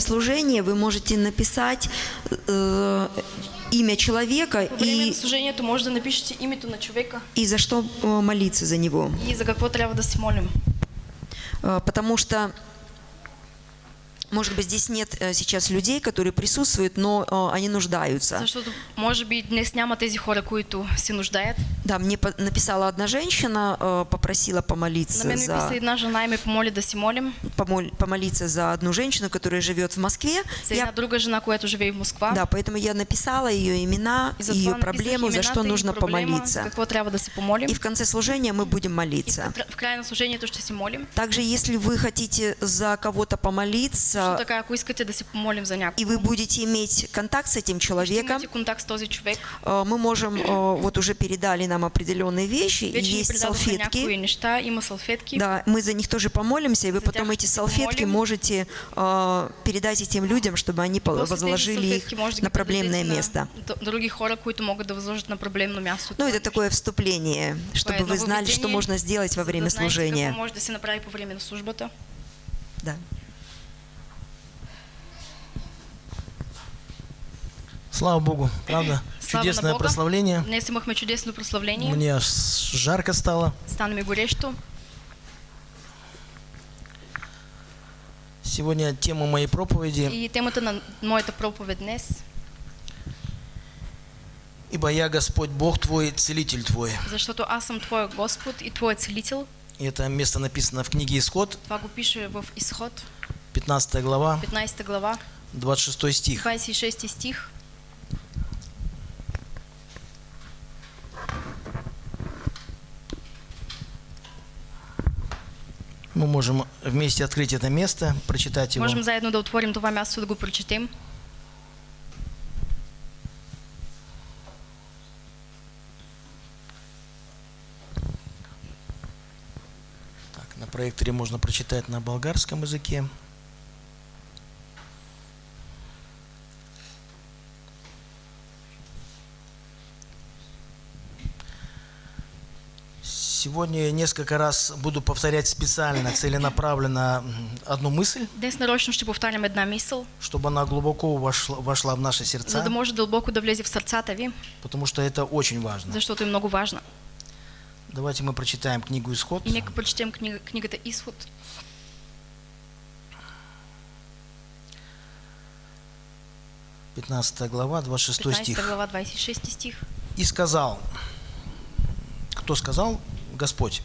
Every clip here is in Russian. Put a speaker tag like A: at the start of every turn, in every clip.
A: служения вы можете написать э, имя человека
B: Во време на
A: и,
B: служението може да напишете името на човека
A: и за что э, молиться за него.
B: и за какво трябва да се молим.
A: Э, Потому что, может быть, здесь нет э, сейчас людей, которые присутствуют, но э, они нуждаются.
B: Защото може би днес няма тези хора, които се нуждаят.
A: Да, мне написала одна женщина, э, попросила
B: На
A: помолиться
B: писа
A: за,
B: една жена и ме помоли да си молим
A: помоль- помолиться за одну женщину, которая живет в Москве.
B: за
A: Я-
B: друга жена, която живее в Москва.
A: да, поэтому я написала ее имена,
B: И
A: ее проблему, за что
B: и
A: нужно
B: проблема,
A: помолиться.
B: какво трябва да се помолим.
A: И в конце служения мы будем
B: И
A: молиться.
B: в, в края на служението ще се молим.
A: Также, если вы хотите за кого-то
B: Също
A: помолиться,
B: така, ако искате да се помолим за някого,
A: и вы будете иметь контакт с этим человеком,
B: контакт с този човек.
A: э, мы можем, э, вот уже передали нам определенные вещи, и
B: Вече
A: есть салфетки.
B: неща, има салфетки.
A: Да, мы за них тоже помолимся, и вы
B: За
A: потом эти салфетки
B: помолим.
A: можете э, передать этим людям, чтобы они возложили их на проблемное место.
B: На д- други хора, които могат да възложат на проблемно място.
A: Ну, это такое вступление, чтобы вы знали, что можно сделать во время служения.
B: Какво може да се направи по време на службата.
A: Да.
C: Слава Богу, правда?
B: Слава
C: Чудесное
B: Бога.
C: прославление.
B: Днес имахме чудесно прославление.
C: Мне аж жарко стало.
B: Стана ми горещо.
C: Сегодня тема моей проповеди
B: И темата на моята проповед днес,
C: «Ибо я Господь Бог твой, целитель твой».
B: защото аз съм Твоя Господ и Твоя целител.
C: И это место написано в книге Исход,
B: Това го пише в Изход,
C: 15 глава,
B: 15 глава,
C: 26 стих.
B: 26 стих.
C: Мы можем вместе открыть это место, прочитать его.
B: Можем заедно да отворим това място да го прочетем.
C: Так, на проекторе можно прочитать на болгарском языке. Сегодня я несколько раз буду повторять специально, целенаправленно одну мысль,
B: Днес нарочно ще повтарям една мисъл,
C: чтобы она глубоко вошла, вошла в наши
B: за
C: сердца,
B: да може дълбоко да влезе в сърцата ви,
C: потому что это очень важно.
B: защото е много важна.
C: Давайте мы прочитаем книгу «Исход».
B: И нека прочетем книга, книгата Изход,
C: 15 глава, 26
B: 15
C: стих.
B: глава, 26 стих.
C: И сказал, кто сказал? Господь.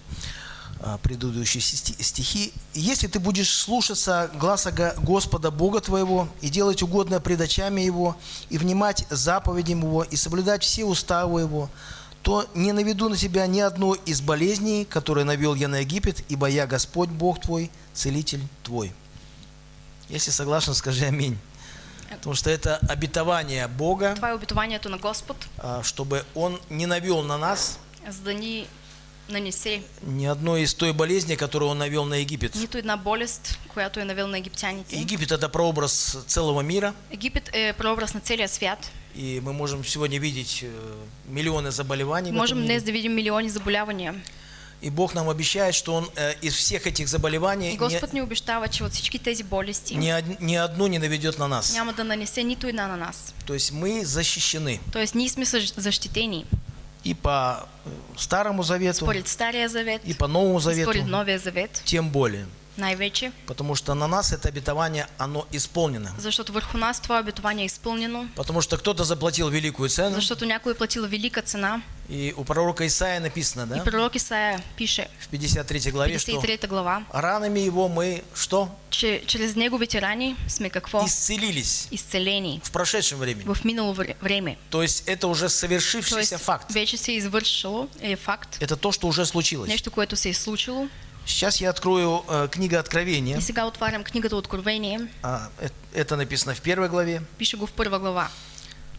C: А, Предыдущие сти- стихи. «Если ты будешь слушаться гласа Го- Господа Бога твоего и делать угодное пред очами Его, и внимать заповедям Его, и соблюдать все уставы Его, то не наведу на тебя ни одной из болезней, которые навел я на Египет, ибо я Господь Бог твой, целитель твой». Если согласен, скажи аминь. Потому что это обетование Бога,
B: Това е обетованието на Господ,
C: а, чтобы Он не навел на нас
B: за да нанесе
C: ни одной из той болезни, которую Он навел на Египет.
B: нито една болест, която е навел на египтяните.
C: Египет – это прообраз целого мира,
B: Египет е прообраз на целия свят.
C: и мы можем сегодня видеть э, миллионы заболеваний
B: Можем днес да видим милиони заболявания.
C: И Бог нам обещает, что Он э, из всех этих заболеваний
B: И
C: ни,
B: Господ ни обещава, че от всички тези болести
C: ни од- ни одну не наведет на нас.
B: няма да нанесе нито една на нас.
C: То есть мы защищены
B: Тоест ние сме съж- защитени
C: и по э, Старому Завету,
B: според Стария завет,
C: и по Новому Завету,
B: Новия завет,
C: тем более.
B: Най-вече,
C: Потому что на нас это обетование, оно исполнено.
B: защото върху нас това обетование е изпълнено,
C: Потому что кто-то заплатил великую цену,
B: защото някой е платил велика цена.
C: и у пророка Исаия написано,
B: И
C: да,
B: пророк Исаия пише
C: в 53 главе,
B: в
C: что
B: 53 глава,
C: ранами его мы что?
B: че чрез неговите рани сме какво?
C: Исцелились
B: Изцелени
C: в прошедшем времени.
B: в минало вре- време.
C: То есть это уже совершившийся факт.
B: вече се извършило, е факт,
C: Это то, что уже случилось.
B: нещо, което се е случило.
C: Сейчас я открою э, книга Откровения.
B: И сега отварям книгата Откровение,
C: А, э- это написано в первой главе,
B: пише го в първа глава,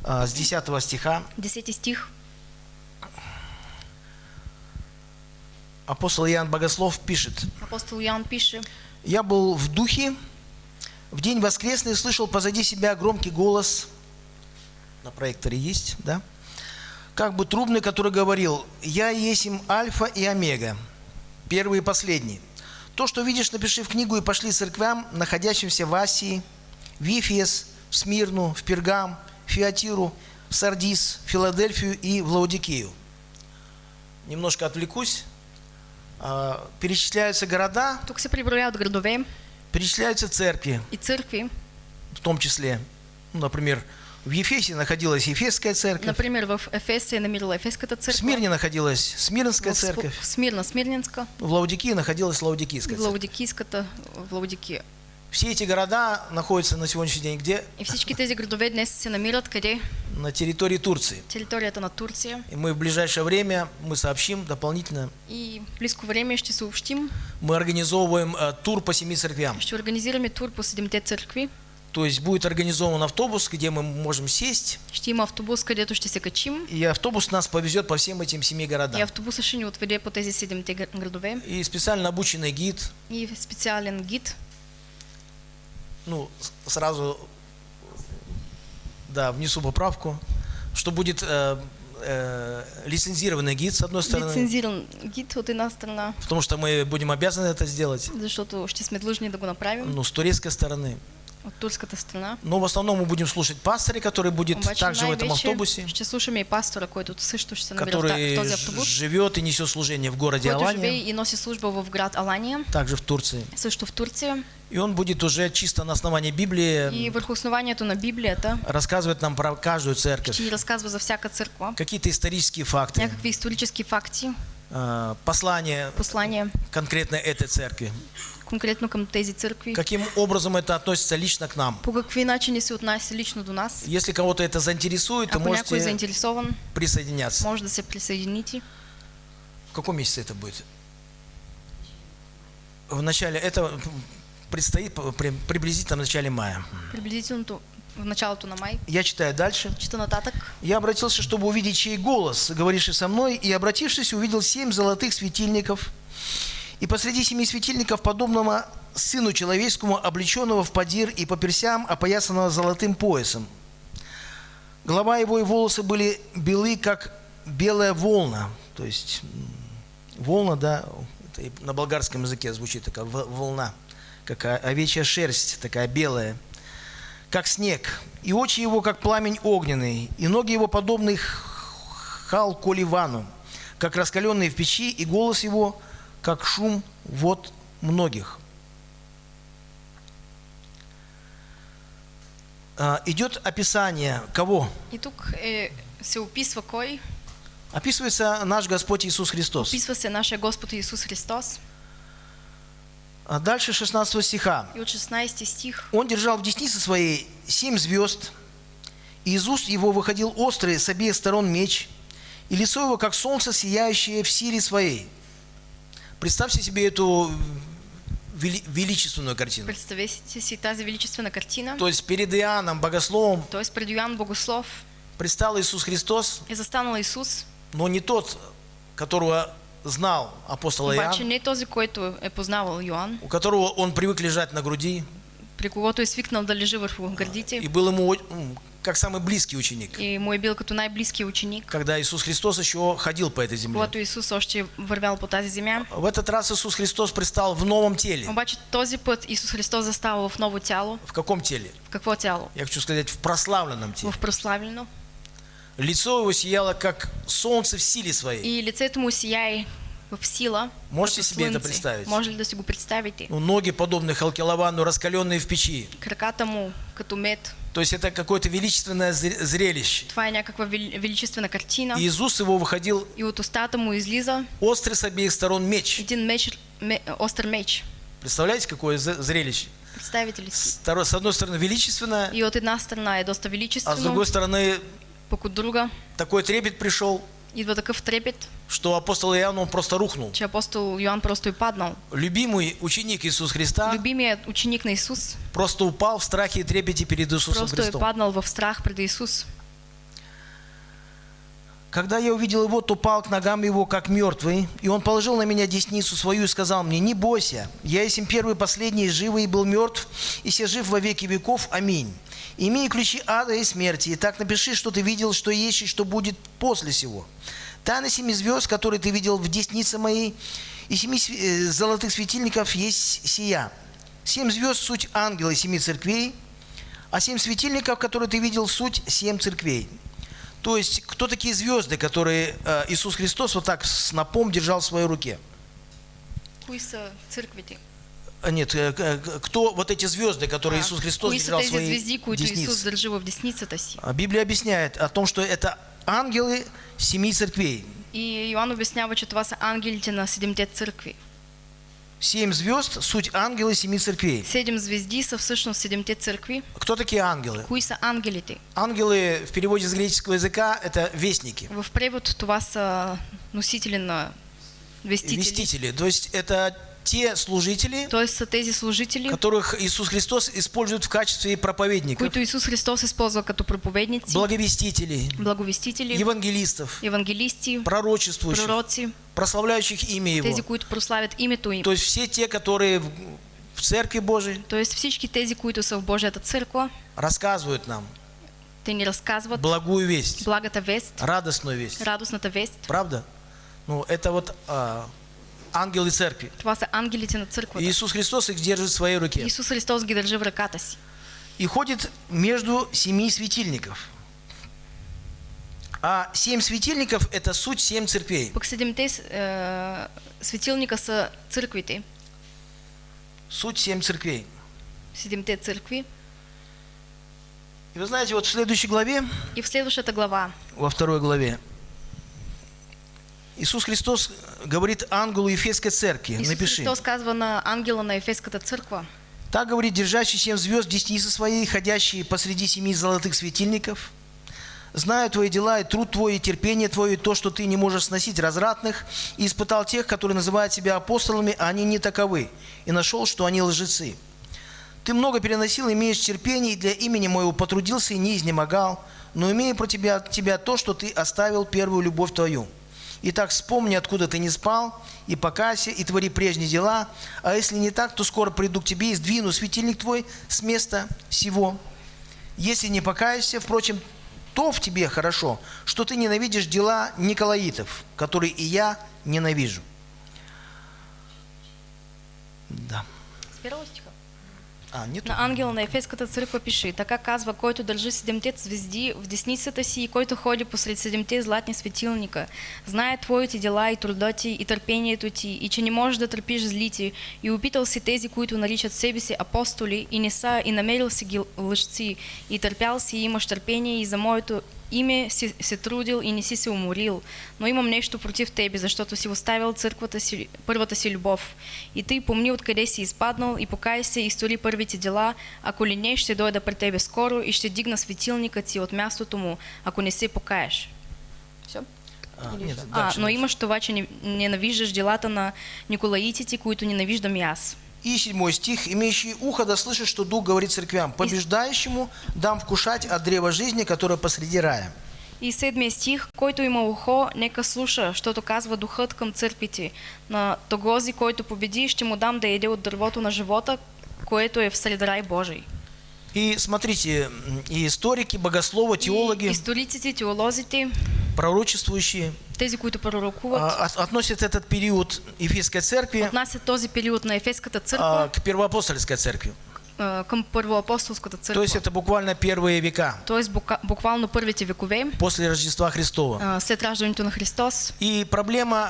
C: а, с 10 стиха.
B: 10 стих.
C: Апостол Иоанн Богослов пишет.
B: Апостол Иоанн пише,
C: Я был в духе, в день воскресный слышал позади себя громкий голос, на проекторе есть, да? Как бы трубный, который говорил, «Я есть им Альфа и Омега, первый и последний. То, что видишь, напиши в книгу и пошли церквям, находящимся в Асии, в Ефес, в Смирну, в Пергам, в Фиатиру, в Сардис, в Филадельфию и в Лаудикею. Немножко отвлекусь. А, Перечисляются города,
B: Тук се приброяват градове
C: перечисляются церкви,
B: и църкви.
C: в том числе, ну, например, в Ефесе находилась Ефесская церковь,
B: Например, в Ефес се е намирала Ефеската
C: в. Смирне находилась Смирнская
B: в, Сп-
C: церковь,
B: в Смирна Смирненска,
C: в Лаудикии находилась Лаудикийская
B: в
C: церковь.
B: Лаудикийската в Лаудикия.
C: Все эти города находятся на сегодняшний день где?
B: И всички тези градове днес се намират къде?
C: На территории Турции.
B: Територията на Турция.
C: И мы в ближайшее время мы сообщим дополнительно.
B: И в близко време ще съобщим,
C: Мы организовываем э, тур по семи церквям.
B: ще организираме тур по седемте църкви.
C: То есть будет организован автобус, где мы можем сесть,
B: има автобус, където ще се качим.
C: и автобус нас повезет по всем этим семи
B: И
C: городам.
B: автобуса ще ни отведе по тези седемте гр- градове.
C: И специально обученный гид,
B: И специален гид.
C: ну, сразу, да, внесу поправку, что будет э, э, лицензированный гид, с одной стороны,
B: Лицензиран гид от една страна,
C: потому что мы будем обязаны это сделать,
B: защото ще сме длъжни да го направим.
C: ну, с турецкой стороны. Но в основном мы будем слушать пастыря, который будет
B: Обаче
C: также в этом автобусе,
B: ще слушаме и пастора,
C: который
B: автобус,
C: живет и несет служение в городе Алания, также в Турции.
B: в Турция.
C: И он будет уже чисто на основании Библии
B: И върху основанието на Библията
C: рассказывать нам про каждую церковь,
B: разказва за всяка църква,
C: какие-то исторические факты,
B: някакви исторически факти,
C: э, послания
B: послания
C: конкретно этой церкви,
B: конкретно към тези църкви,
C: каким образом это относится лично к нам.
B: по какви начини се отнася лично до нас.
C: Если кого-то это заинтересует, то
B: Ако е
C: можете
B: заинтересован,
C: присоединяться.
B: може да се присъедините.
C: В каком месяце это будет? В начале, это предстоит при- приблизительно в начале мая.
B: Приблизително в началото на май.
C: Я читаю дальше.
B: Чета нататък.
C: Я обратился, чтобы увидеть чей голос, говоривший со мной, и, обратившись, увидел семь золотых светильников. И посреди семи светильников, подобного сыну человеческому, облеченного в подир и по персям, опоясанного золотым поясом. Голова его и волосы были белы, как белая волна. То есть волна, да, это на болгарском языке звучит такая волна, как овечья шерсть, такая белая как снег, и очи его, как пламень огненный, и ноги его, подобны халколивану, как раскаленные в печи, и голос его, как шум вод многих. А, Идет описание кого?
B: И тук е, се описва кой?
C: Описывается наш Господь Иисус Христос.
B: Описва се нашия Господ Исус Христос.
C: А дальше 16 стиха.
B: И от 16 стих.
C: Он держал в деснице своей семь звезд, и из уст его выходил острый с обеих сторон меч, и лицо его, как солнце, сияющее в силе своей. Представьте себе эту вели- величественную картину.
B: Представете си тази величествена картина.
C: То есть перед Иоанном, богословом,
B: Тоест пред Йоанн Богослов
C: предстал Иисус Христос,
B: е застанал Исус,
C: но не тот, которого знал апостол
B: обаче
C: Иоанн,
B: не този, който е познавал Йоанн,
C: у которого он привык лежать на груди,
B: при когото е свикнал да лежи върху
C: и
B: гърдите
C: был ему как самый близкий ученик,
B: и е бил като най-близкия ученик,
C: когда Иисус Христос еще ходил по этой земле.
B: когато Исус още вървял по тази земя.
C: В этот раз Иисус Христос предстал в новом теле.
B: Обаче този път Исус Христос застава в ново тяло.
C: В каком теле?
B: В какво тяло?
C: Я хочу сказать, в прославленном теле.
B: В прославлено.
C: Лицо его сияло, как солнце в силе своей.
B: И лицето му сияе в сила.
C: Можете себе это представить?
B: Може ли да си го представите?
C: Ну, ноги подобны Халкелавану, раскаленные в печи.
B: Краката му като мед.
C: То есть это какое-то величественное зр- зрелище.
B: Това е някаква вели- величествена картина.
C: И уст его выходил
B: И от устата му излиза
C: острый с обеих сторон меч.
B: един меч, ме, остър меч.
C: Представляете, какое зрелище?
B: Представите ли?
C: С второй- с одной стороны величественное,
B: И от една страна е доста
C: а с другой стороны
B: от друга
C: такой трепет пришел,
B: идва такъв трепет,
C: что апостол Иоанн, он просто рухнул.
B: че апостол Йоанн просто е паднал.
C: Любимый ученик Иисус Христа
B: Любимият ученик на Исус
C: просто упал в страхе и трепете перед Иисусом
B: просто
C: Христом.
B: паднал в страх пред Исус.
C: Когда я увидел его, то пал к ногам его, как мертвый, и он положил на меня десницу свою и сказал мне, не бойся, я есть им первый, последний, живый и был мертв, и все жив во веки веков, аминь. Имею ключи ада и смерти, и так напиши, что ты видел, что есть и что будет после сего. Тайна семи звезд, которые ты видел в деснице моей, и семи э, золотых светильников есть сия. Семь звезд – суть ангелы семи церквей, А семь светильников, которые ты видел, суть семь церквей. То есть, кто такие звезды, которые э, Иисус Христос вот так с напом держал в своей руке?
B: Кои са църквите?
C: А, Нет, э, к- кто вот эти звезды, которые Иисус Христос держал в своей
B: звезди,
C: деснице?
B: в си?
C: А Библия объясняет о том, что это ангелы семи церквей.
B: И Йоанн обяснява, че това са ангелите на седемте църкви.
C: Семь звезд – суть ангелы семи церквей.
B: Седем звезди са всъщност седемте църкви.
C: Кто такие ангелы?
B: Кои са ангелите?
C: Ангелы в переводе с греческого языка – это вестники,
B: В превод това са носители на вестители.
C: вестители. То есть это те служители,
B: Тоест са тези служители,
C: которых Иисус Христос использует в качестве проповедников,
B: които Исус Христос използва като проповедници,
C: благовестителей,
B: благовестители,
C: евангелистов,
B: евангелисти,
C: пророчествующих,
B: пророци,
C: прославляющих имя Его.
B: тези, които прославят името им.
C: То есть все те, которые в- Церкви Божией
B: Тоест всички тези, които са в Божията църква,
C: рассказывают нам
B: те ни разказват
C: благую весть,
B: благата вест,
C: радостную вест.
B: радостната вест.
C: Правда? Ну, это вот а, ангелы Церкви.
B: Това са ангелите на църквата.
C: Иисус Христос их держит в своей руке.
B: Исус Христос ги държи в ръката си.
C: И ходит между семи светильников. А семь светильников – это суть семь церквей.
B: Пък седемте е, светилника са църквите,
C: Суть семь церквей.
B: седемте църкви.
C: И вы знаете, вот в следующей главе,
B: И в следващата глава
C: во второй главе, Иисус Христос говорит ангелу Ефесской церкви.
B: Исус
C: Напиши.
B: Христос казва на ангела на Ефеската църква.
C: Так говорит, держащий семь звезд в деснице своей, ходящий посреди семи золотых светильников. Знаю твои дела и труд твой, и терпение твое, и то, что ты не можешь сносить развратных, и испытал тех, которые называют себя апостолами, а они не таковы, и нашел, что они лжецы. Ты много переносил, имеешь терпение, и для имени моего потрудился и не изнемогал, но имею про тебя, тебя то, что ты оставил первую любовь твою. Итак, вспомни, откуда ты не спал, и покайся, и твори прежние дела, а если не так, то скоро приду к тебе и сдвину светильник твой с места сего. Если не покаешься, впрочем, то в тебе хорошо, что ты ненавидишь дела Николаитов, которые и я ненавижу. Да.
B: С.
C: А, не то.
B: На ангела на Ефеската църква пиши, така казва, който държи седемте звезди в десницата си и който ходи посред седемте златни светилника. Знае твоите дела и труда ти и търпението ти и че не можеш да търпиш злити и опитал си тези, които наричат себе си апостоли и не са и намерил си ги лъжци и търпял си и имаш търпение и за моето име си се трудил и не си се уморил, но имам нещо против тебе, защото си оставил църквата си, първата си любов. И ти помни откъде си изпаднал и покай се и стори първите дела, ако ли не, ще дойда при тебе скоро и ще дигна светилника ти от мястото му, ако не се покаеш. Все?
C: А, нет,
B: А,
C: дальше,
B: но имаш това, че не- ненавиждаш делата на Николаитите, които ненавиждам и аз.
C: И седьмой стих. «Имеющий ухо да слышит, что Дух говорит церквям. Побеждающему дам вкушать от древа жизни, которое посреди рая».
B: И седмия стих, който има ухо, нека слуша, защото казва духът към църквите. На тогози, който победи, ще му дам да еде от дървото на живота, което е в сред рай Божий.
C: И смотрите, и историки, богословы,
B: И
C: теологи,
B: историците, теолозите,
C: пророчествующие
B: тези, които пророкуват,
C: а, от- относят этот период Ефесской церкви
B: отнасят този период на Ефеската
C: а,
B: църква
C: к первоапостольской церкви.
B: а, към първоапостолската
C: То
B: църква.
C: есть это буквально первые века
B: Тоест бука- буквално първите векове,
C: после Рождества Христова.
B: след раждането на Христос.
C: И проблема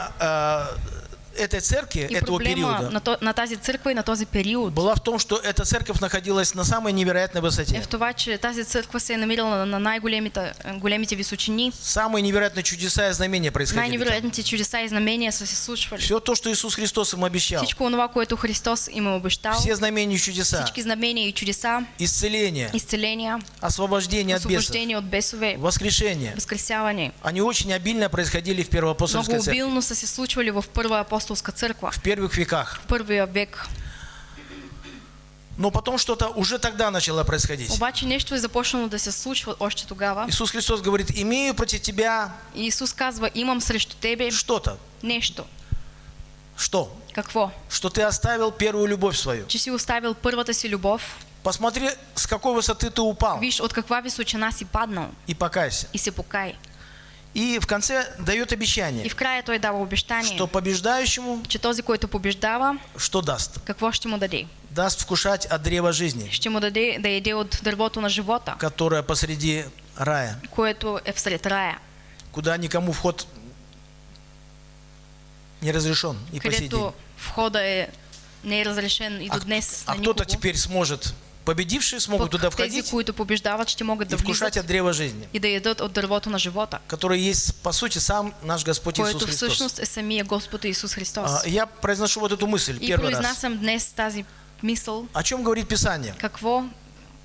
C: этой церкви,
B: И
C: этого периода,
B: на, то, на тази църква и на този период
C: была в том, что эта церковь находилась на самой невероятной
B: е
C: высоте.
B: в това, че тази църква се е намирала на- на най-големите големите височини.
C: Самые невероятные чудеса и знамения происходили.
B: Най-невероятните чудеса и знамения са се случвали.
C: Все то, что Иисус Христос им обещал.
B: Всичко това, което Христос им обещал,
C: Все знамения и чудеса,
B: всички знамения и чудеса,
C: исцеление,
B: изцеления,
C: освобождение от бесов,
B: освобождение от бесове,
C: воскрешение.
B: възкресяване.
C: Они очень обильно происходили в
B: Много
C: первоапостольской церкви,
B: обилно са се случвали в първа апостолска църква,
C: в первых веках.
B: в първия век.
C: Но потом что-то уже тогда начало происходить.
B: Обаче нещо е започнало да се случва още тогава.
C: Иисус Христос говорит, имею против тебя
B: И Исус казва, имам срещу тебе
C: что-то.
B: нещо.
C: Что?
B: Какво?
C: Что ты оставил первую любовь свою.
B: Че си оставил първата си любов,
C: Посмотри, с какой высоты ты упал.
B: виж от каква височина си паднал
C: И покайся.
B: и се покай.
C: И в конце дает
B: И
C: обещание,
B: в края той дава обещание,
C: что побеждающему
B: че този, който побеждава,
C: что даст?
B: какво ще му даде?
C: Даст вкушать от древа жизни,
B: Ще му даде да яде от дървото на живота,
C: которое посреди рая,
B: което е всред рая,
C: куда никому вход не разрешен и по сей день.
B: където входа е не е разрешен и до
C: А,
B: днес
C: а
B: на
C: кто-то теперь сможет, победившие смогут туда
B: Пък тези,
C: входить
B: които побеждават, ще могат
C: и вкушать от древа жизни,
B: и да ядат от дървото на живота,
C: который есть по сути сам наш Господь Иисус Христос.
B: всъщност е самия Господ Исус Христос.
C: А, Я произношу вот эту мысль
B: И
C: первый раз.
B: произнасям днес тази мисъл,
C: О чем говорит Писание?
B: какво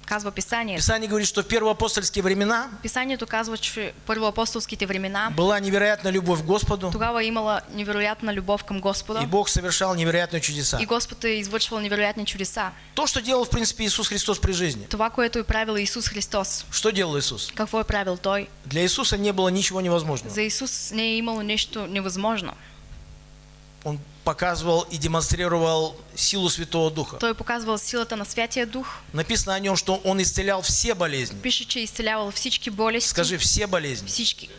B: казва Писанието.
C: Писание говорит, что в первоапостольские времена
B: Писанието казва, че първоапостолските времена
C: была невероятная любовь к Господу,
B: тогава е имала невероятна любов към
C: и
B: Господа
C: Бог совершал невероятные чудеса.
B: и Господ е извършвал невероятни чудеса.
C: То, что делал, в принципе, Иисус Христос при жизни.
B: Това, което е правил Исус Христос.
C: Что делал Иисус?
B: Какво е правил Той?
C: Для Иисуса не было ничего невозможного.
B: За Исус не е имало нещо невъзможно.
C: Он показывал и демонстрировал силу Святого Духа.
B: Той е показвал силата на Святия Дух.
C: Написано о нем, что он исцелял все болезни.
B: Пише, че е изцелявал всички болести.
C: Скажи, все болезни.
B: Всички.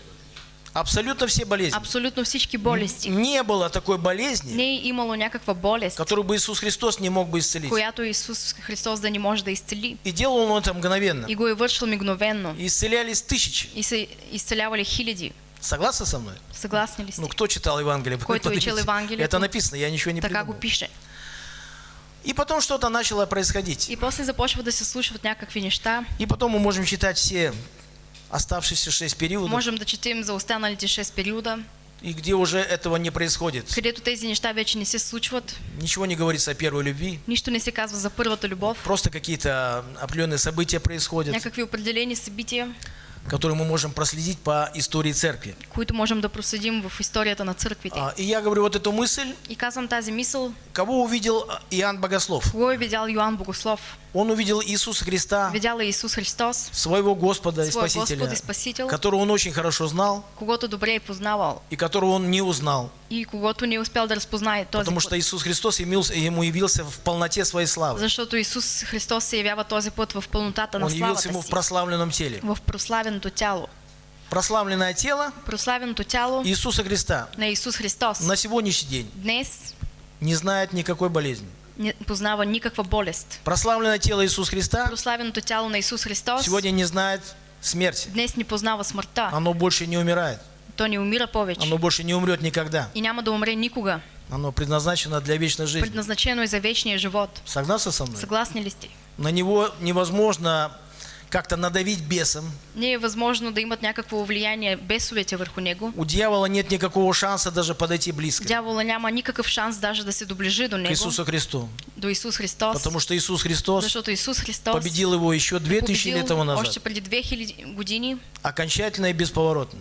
C: Абсолютно все болезни.
B: Абсолютно всички болести.
C: Не было такой болезни,
B: Не имало някаква болест,
C: которую бы Иисус Христос не мог бы исцелить.
B: която Исус Христос да не може да изцели.
C: И делал он это мгновенно.
B: И го е вършил мигновенно.
C: И исцелялись тысячи.
B: И се изцелявали хиляди.
C: Согласны со мной?
B: Съгласни ли?
C: Ну, кто читал Евангелие?
B: Който е чел
C: Поднимите.
B: Евангелието,
C: Это написано, я ничего не
B: Така го
C: придумал.
B: пише.
C: И потом что-то начало происходить.
B: И после започва да се случват някакви неща.
C: И потом мы можем читать все оставшиеся шесть периодов,
B: Можем да четем за останалите 6 периода,
C: и где уже этого не происходит.
B: където тези неща вече не се случват.
C: Ничего не говорится о первой любви.
B: Нищо не се казва за първата любов.
C: Просто какие-то определенные события происходят,
B: Някакви определени събития,
C: которые мы можем проследить по истории церкви.
B: които можем да проследим в историята на църквите.
C: А, И я говорю вот эту мысль,
B: И казвам тази мисъл,
C: кого увидел Иоанн Богослов?
B: кого е видял Йоанн Богослов?
C: Он увидел Иисуса Христа,
B: Видял е Исус Христос,
C: своего Господа и Спасителя,
B: Господ и Спасител,
C: которого он очень хорошо знал
B: когото добре е познавал
C: и которого он не узнал,
B: и когото не е успял да разпознае този
C: потому
B: път.
C: что Иисус Христос ему явился в полноте своей славы.
B: Защото Исус Христос се явява този път в пълнотата на
C: Он явился ему в прославленном теле.
B: в прославеното тяло.
C: Прославленное тело
B: Прославеното тяло
C: Иисуса Христа
B: на Исус Христос
C: на сегодняшний день
B: днес
C: не знает никакой болезни.
B: не познава никаква болест.
C: Прославленное тело Иисуса Христа
B: Прославеното тяло на Исус Христос
C: сегодня не знает смерти.
B: днес не познава смъртта.
C: Оно больше не умирает.
B: То не умира повече
C: Оно больше не умрет никогда.
B: и няма да умре никога.
C: Оно предназначено для вечной жизни.
B: Предназначено за вечния живот.
C: Согласны со мной?
B: Съгласни ли сте?
C: На него невозможно как-то надавить бесом.
B: Не е възможно да имат някакво влияние бесовете върху него.
C: У дьявола нет никакого шанса даже подойти близко
B: Дявола няма никакъв шанс даже да се доближи до
C: к
B: него,
C: Иисусу Христу.
B: до Исус Христос.
C: Потому что Иисус Христос
B: Защото Исус Христос
C: победил его еще 2000
B: победил
C: лет тому
B: още
C: назад.
B: преди 2000 години
C: Окончательно и бесповоротно.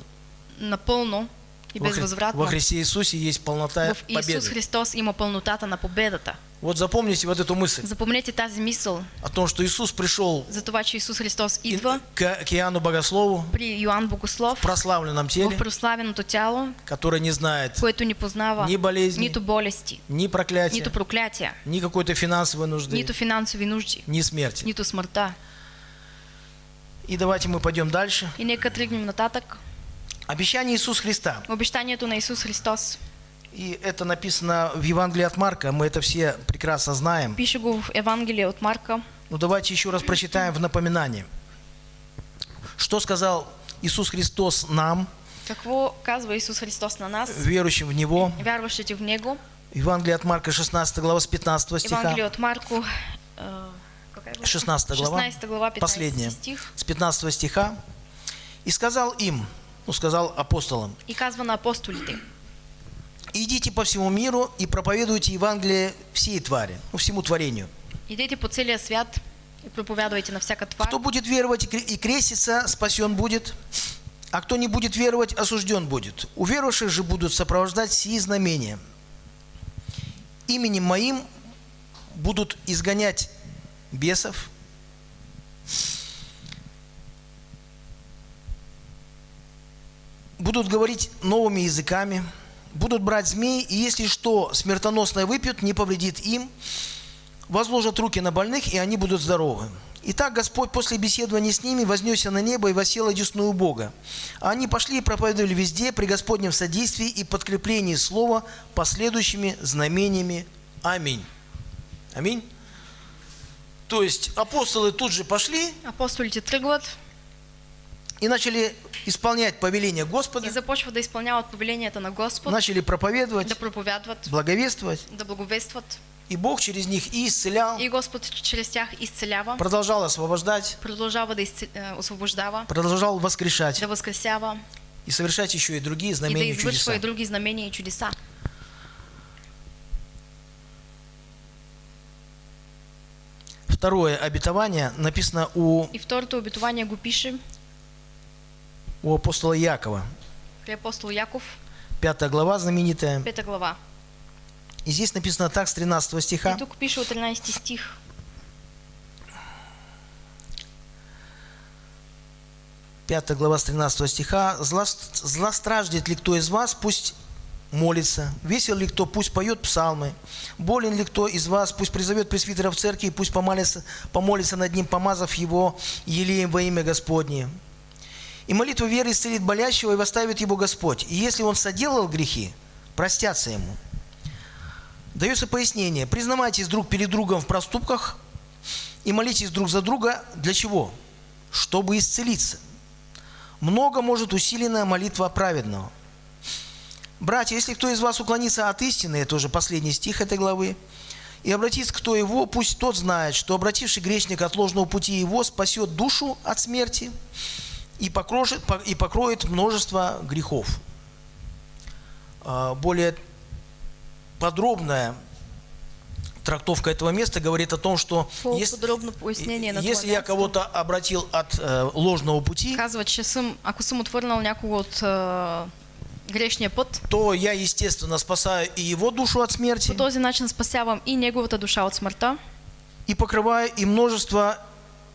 B: Напълно и
C: Во,
B: безвъзвратно.
C: во Христе Иисусе есть полнота
B: В
C: победы.
B: Христос има пълнотата на победата.
C: Вот запомните вот эту мысль
B: Запомнете тази мисъл
C: о том, что Иисус пришел
B: за това, че Исус Христос идва
C: к, к Иоанну Богослову
B: при Йоанн Богослов
C: в прославленном
B: в
C: теле,
B: прославеното тяло,
C: который не знает
B: което ни познава
C: ни болезни,
B: нито болести,
C: ни проклятия,
B: нито проклятия,
C: ни какой-то финансовой нужды,
B: нито финансови нужди,
C: ни смерти.
B: нито смъртта.
C: И давайте мы пойдем дальше.
B: И нека тръгнем нататък.
C: Обещание Иисуса Христа.
B: Обещанието на Исус Христос.
C: И это написано в Евангелии от Марка, мы это все прекрасно знаем.
B: Пише го в Евангелие от Марка.
C: Но давайте еще раз прочитаем в напоминание. Что сказал Иисус Христос нам,
B: Какво казва Исус Христос на нас,
C: верующим в Него?
B: вярващите в Него?
C: Евангелие от Марка, 16 глава, с 15 стиха.
B: Евангелие от э, глава?
C: 16 глава,
B: 16 глава, 15
C: последняя,
B: стих.
C: с 15 стиха. «И сказал им, ну, сказал апостолам,
B: И казва на апостолите,
C: идите по всему миру и проповедуйте Евангелие всей твари, ну, всему творению.
B: идете по целия свят и проповядвайте на всяка тварь.
C: Кто будет веровать и креститься, спасен будет, а кто не будет веровать, осужден будет. У верующих же будут сопровождать сии знамения. Именем моим будут изгонять бесов, будут говорить новыми языками, будут брать змей, и если что смертоносное выпьют, не повредит им, возложат руки на больных, и они будут здоровы. Итак, Господь после беседования с ними вознесся на небо и восел одесную Бога. А они пошли и проповедовали везде при Господнем содействии и подкреплении слова последующими знамениями. Аминь. Аминь. То есть апостолы тут же пошли
B: Апостолите тръгват
C: и начали исполнять повеление
B: и
C: Господа,
B: започват да изпълняват повелението на Господ,
C: начали проповедовать,
B: да проповядват,
C: благовествовать.
B: да благовестват.
C: И Бог через них и исцелял,
B: И Господ чрез тях изцелява,
C: продолжал освобождать,
B: продължава да изце- э, освобождава,
C: продолжал воскрешать.
B: Да възкресява
C: и совершать еще и другие
B: и да
C: знамения и чудеса.
B: и други знамения и чудеса.
C: Второе обетование написано у,
B: И второто обетование го пише
C: у апостола Якова.
B: при апостол Яков,
C: Пятая глава знаменитая.
B: пета глава.
C: И здесь написано так с 13
B: И
C: стиха.
B: тук пише от 13 стих.
C: Пятая глава с 13 стиха. «Зла, «Зла страждет ли кто из вас, пусть молится. Весел ли кто, пусть поет псалмы. Болен ли кто из вас, пусть призовет пресвитера в церкви, и пусть помолится, помолится над ним, помазав его елеем во имя Господне. И молитва веры исцелит болящего, и восставит его Господь. И если он соделал грехи, простятся ему». Дается пояснение. Признавайтесь друг перед другом в проступках и молитесь друг за друга. Для чего? Чтобы исцелиться. Много может усиленная молитва праведного. Братья, если кто из вас уклонится от истины, это уже последний стих этой главы, и обратится кто его, пусть тот знает, что обративший грешник от ложного пути его спасет душу от смерти и покроет, и покроет множество грехов. А, Более подробная трактовка этого места говорит о том, что если,
B: на
C: если
B: това
C: я кого-то обратил от э, ложного пути,
B: Казва, че съм, ако съм отвърнал някого от е, грешния път,
C: то я, естественно, спасаю и его душу от смерти,
B: по този начин спасявам и неговата душа от смъртта.
C: и покрываю и множество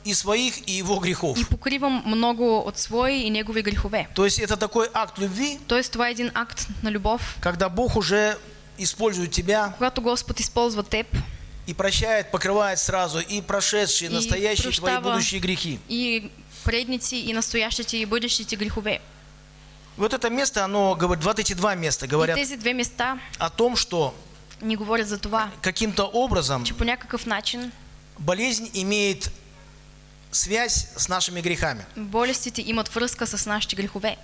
C: и своих, и его грехов.
B: и покривам много от свои и негови грехове.
C: То есть это такой акт любви,
B: Тоест това е един акт на любов,
C: когда Бог уже использует тебя
B: когато Господ използва теб
C: и прощает, покрывает сразу и прошедшие,
B: И
C: настоящие твои будущие грехи.
B: и предници, и настоящите, и бъдещите грехове.
C: Вот это место, оно говорит, вот эти два места говорят
B: места
C: о том, что
B: ни говорят за
C: каким-то образом болезнь имеет связь с нашими грехами.
B: болестите имат връзка с нашите грехове.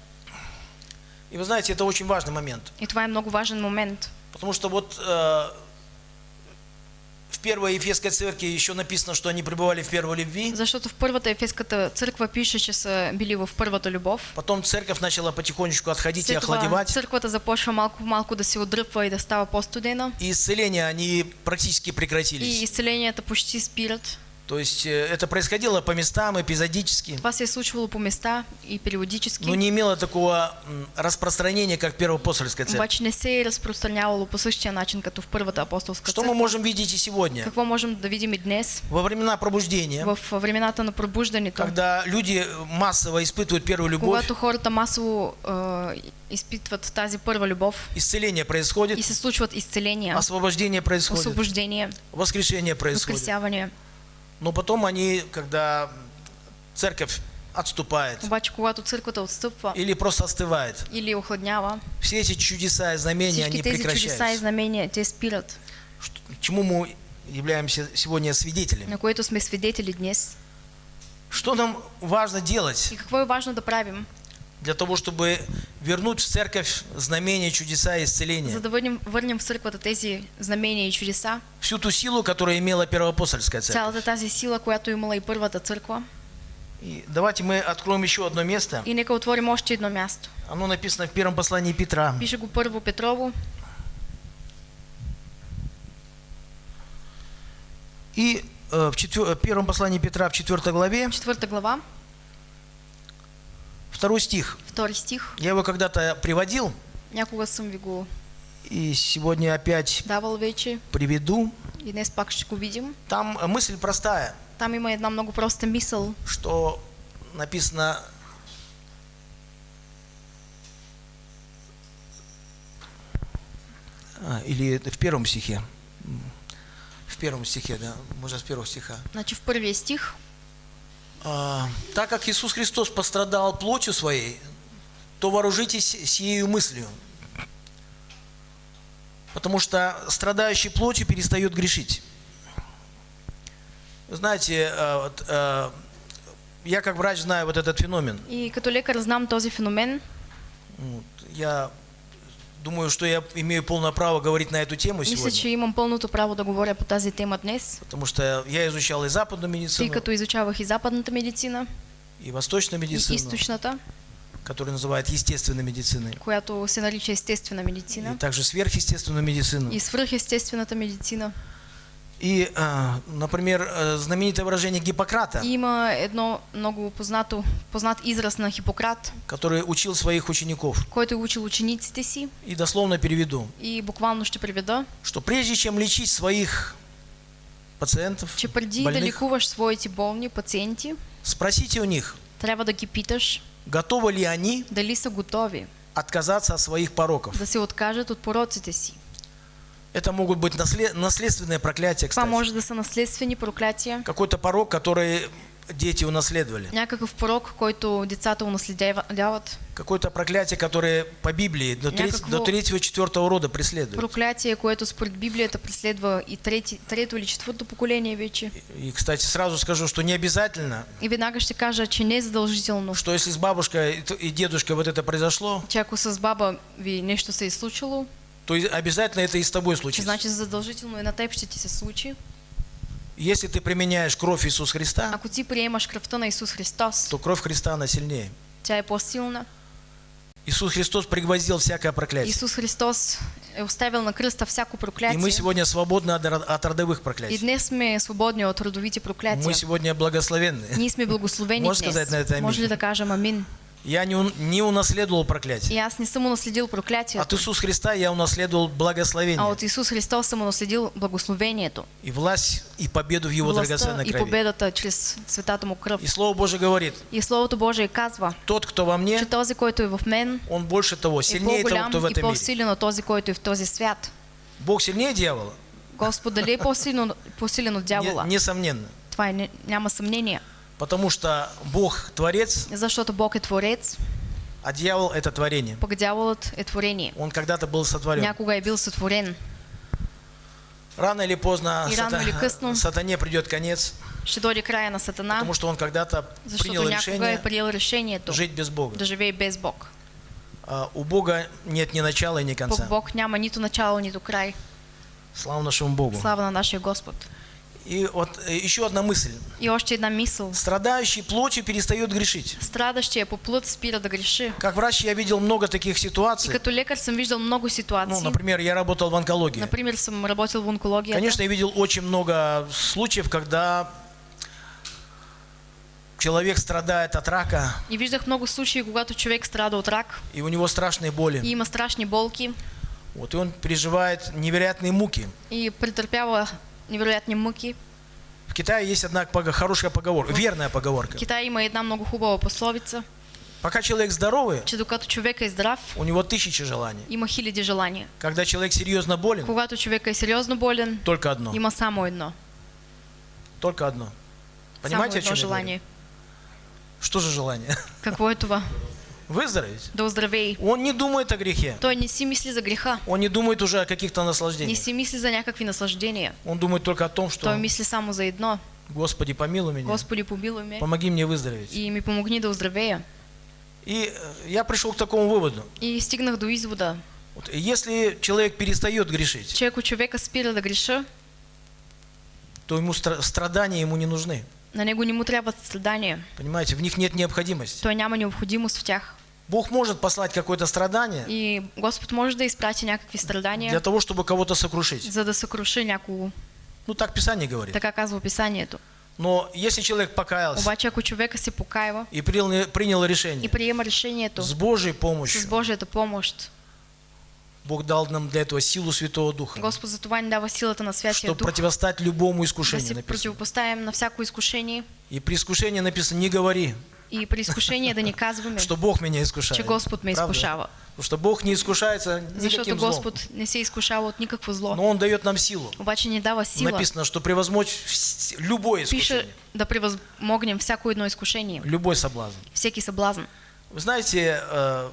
C: И вы знаете, это очень важный момент.
B: И това е много важен момент.
C: Потому что вот э, в первой Ефесской церкви еще написано, что они пребывали в первой любви.
B: Защото в първата ефеската църква пише, че са били в първата любов.
C: Потом церковь начала потихонечку отходить и
B: След това
C: охладевать.
B: църквата започва малко-малко да се отдръпва и да става по-студена.
C: И исцеления, они практически
B: И
C: прекратились.
B: изцеленията почти спират.
C: То есть э, это происходило по местам, эпизодически.
B: Това се е случвало по места и периодически.
C: Но не имело такого распространения, как Первоапостольская церковь.
B: Обаче не се е разпространявало по същия начин, като в първата апостолска
C: Что мы можем видеть и сегодня?
B: Какво можем да видим и днес?
C: Во времена пробуждения,
B: В времената на пробуждането,
C: когда люди массово испытывают первую любовь,
B: когато хората масово е, изпитват тази първа любов
C: исцеление происходит,
B: и се случват изцеления,
C: освобождение происходит,
B: освобождение,
C: воскрешение происходит.
B: възкресяване.
C: Но потом они, когда церковь отступает.
B: Обаче, когато църквата отстъпва
C: или просто остывает,
B: или охладнява,
C: все эти чудеса и знамения,
B: всички
C: они
B: тези чудеса и
C: прекращаются.
B: знамения, те спират,
C: Чему мы являемся сегодня свидетелями?
B: на което сме свидетели днес.
C: Что нам важно делать?
B: И какво е важно да правим,
C: для того, чтобы вернуть в церковь знамения, чудеса и исцеления?
B: за да върнем, върнем в църквата тези знамения и чудеса,
C: Всю ту силу, которую имела первоапостольская церковь.
B: цялата тази сила, която имала и първата църква.
C: И давайте мы откроем еще одно место.
B: И нека отворим още едно място.
C: Оно написано в первом послании Петра.
B: Пише го първо Петрово,
C: И э, в четвер- первом послании Петра в 4 главе,
B: четвърта глава,
C: второй стих.
B: втори стих.
C: Я его когда-то приводил,
B: Някога съм ви го
C: и сегодня опять
B: давал вече
C: приведу.
B: и днес пак ще го видим.
C: Там мысль простая,
B: Там има една много проста мисъл,
C: что написано А, или в первом стихе. В первом стихе, да, можно с первого стиха.
B: значи в първия стих,
C: так как Иисус Христос пострадал плотью своей, то вооружитесь сиею мыслью. Потому что страдающий плотью перестает грешить. Знаете, э, э, я как врач знаю вот этот феномен.
B: И като лекар знам този феномен.
C: Я думаю, что я имею полное право говорить на эту тему
B: Мисля, че
C: сегодня.
B: имам пълното право да говоря по тази тема днес,
C: Потому что я изучал и западную
B: тъй
C: медицину,
B: като изучавах и западната медицина,
C: и восточную
B: и
C: медицину,
B: източната,
C: которую называют естественной медициной,
B: която се нарича естествена
C: и
B: медицина,
C: также сверхъестественную медицину.
B: и свръхестествената медицина.
C: И, а, например, э, знаменитое выражение Гиппократа,
B: има едно много познато, познат израз на Хипократ,
C: который учил своих учеников.
B: който учил учениците си
C: И дословно переведу,
B: и буквално ще преведа,
C: что прежде чем лечить своих пациентов,
B: че преди да
C: больных,
B: лекуваш своите болни пациенти,
C: спросите у них,
B: трябва да ги питаш
C: готовы ли они
B: дали са готови
C: отказаться от своих пороков.
B: да се откажат от пороците си.
C: Это могут быть наслед- наследственные проклятия,
B: Това
C: кстати.
B: може да са наследствени проклятия,
C: Какой-то порок, который дети унаследовали.
B: някакъв порок, който децата унаследяват,
C: Какое-то проклятие, которое по Библии до, треть- до третьего, четвертого рода преследует.
B: проклятие, което според Библията преследва и трети, трето или четвърто поколение вече.
C: И, кстати, сразу скажу, что не обязательно,
B: И веднага ще кажа, че не е задължително,
C: что если с бабушкой и и дедушкой вот это произошло,
B: че ако с баба ви нещо се е случило,
C: то и обязательно это и с тобой случится.
B: значи задължително и на теб ще ти се случи.
C: Если ты применяешь кровь Иисуса Христа,
B: Ако ти приемаш кръвта на Исус Христос,
C: то кровь Христа, она сильнее.
B: тя е по-силна.
C: Иисус Христос пригвоздил всякое проклятие.
B: Исус Христос е оставил на кръста всяко
C: И
B: проклятие.
C: мы сегодня свободны от, ро- от родовых
B: И
C: проклятий.
B: днес сме свободни от родовите проклятия.
C: Мы сегодня благословенны.
B: Ние сме благословени
C: Можеш
B: днес.
C: сказать на это амин?
B: Може ли да кажем амин?
C: Я не, не унаследовал
B: И
C: проклятие.
B: аз не съм унаследил
C: От
B: проклятието,
C: Иисуса Христа я унаследовал
B: а
C: благословение
B: от Исус Христос съм унаследил благословението,
C: и власть, и победу в Его
B: властта
C: драгоценной
B: и
C: крови.
B: победата чрез светата му кръв.
C: И Слово Божие говорит,
B: И Словото Божие казва,
C: тот, кто во мне,
B: че този, който е в мен,
C: он больше того,
B: е
C: сильнее того, кто в
B: и
C: этом мире.
B: по-силен от този, който е в този свят.
C: Бог сильнее дьявола?
B: Господ дали е по-силен, от
C: Не-
B: дявола?
C: несомненно.
B: Това е, не- няма съмнение.
C: Потому что Бог творец,
B: Защото Бог е творец,
C: а дьявол это творение.
B: пък дяволът е творение.
C: Он когда-то был сотворен.
B: Някога е бил сътворен.
C: Рано или поздно
B: И рано или късно.
C: сатане придет конец,
B: Ще дойде края на Сатана,
C: потому что он когда-то принял решение
B: е приел решението
C: жить без Бога.
B: да живее без Бог.
C: А у Бога нет ни начала и ни
B: Пък
C: конца.
B: Бог няма нито начало, нито край.
C: Слава нашему Богу.
B: Слава на нашия Господ.
C: И вот э, еще одна мысль.
B: И още една мисъл.
C: Страдающий плотью перестает грешить.
B: Страдащия по плът спира да греши.
C: Как врач я видел много таких
B: И
C: ситуаций.
B: като лекар съм виждал много
C: Ну,
B: ситуации.
C: например, я работал в онкологии.
B: Например, съм работил в онкологията.
C: Конечно, я видел очень много случаев, когда человек страдает от рака,
B: И виждах много случаи, когато човек страда от рак
C: и у него страшные боли.
B: и има страшни болки
C: Вот, и он переживает невероятные муки.
B: и претърпява невероятни мъки.
C: В Китае есть одна хорошая поговорка, верная
B: В
C: поговорка.
B: Китай има една много хубава пословица,
C: Пока человек здоровый,
B: че докато човек е здрав,
C: у него тысячи желаний.
B: има хиляди желания.
C: Когда человек серьезно болен,
B: Когато човек е сериозно болен,
C: только одно.
B: има само едно.
C: Только одно. Понимаете, о
B: само
C: чем
B: едно
C: я говорю?
B: желание.
C: Что же желание?
B: Какво е това?
C: Выздороветь.
B: Да оздравей.
C: Он не думает о грехе.
B: Той не си мисли за греха,
C: Он не думает уже о каких-то
B: не
C: наслаждениях.
B: си мисли за някакви наслаждения.
C: Он думает только о том, что
B: Той мисли само за едно.
C: Господи, помилуй меня,
B: Господи, помилуй ме
C: помоги мне выздороветь.
B: и ми помогни да оздравея.
C: И э, я пришел к такому выводу.
B: И стигнах до извода,
C: Вот, если человек перестает грешить,
B: че ако човека спира да греша,
C: то ему стра- страдания ему не нужны.
B: На него не трябват страдания.
C: Понимаете, в них нет необходимости.
B: Той няма необходимост в тях.
C: Бог может послать какое-то страдание
B: И Господ може да изпрати някакви
C: для
B: страдания,
C: того, чтобы кого-то сокрушить.
B: за да съкруши някого.
C: Ну так Писание говорит.
B: Така казва Писанието.
C: Но если человек покаялся
B: Обаче ако човека се покаива
C: и принял, принял
B: и
C: решение
B: приема решението
C: с Божьей
B: с
C: помощью,
B: Божията помощ,
C: Бог дал нам для этого силу Святого Духа,
B: Господ за това ни дава силата на Святия
C: чтобы
B: Дух,
C: противостать любому
B: да
C: искушению.
B: се
C: написано.
B: противопоставим на всяко изкушение.
C: И при искушении написано, не говори,
B: И при изкушении да не казваме,
C: что Бог меня искушает.
B: че Господ ме
C: Правда?
B: изкушава.
C: Потому что Бог не искушается
B: Защото
C: никаким злом.
B: Не се изкушава от никакво зло.
C: Но Он дает нам силу.
B: Обаче ни дава сила.
C: Написано, что превозмочь любое
B: Пише
C: искушение,
B: да превъзмогнем всяко едно изкушение,
C: любой соблазн.
B: всеки съблазн.
C: Вы знаете, э,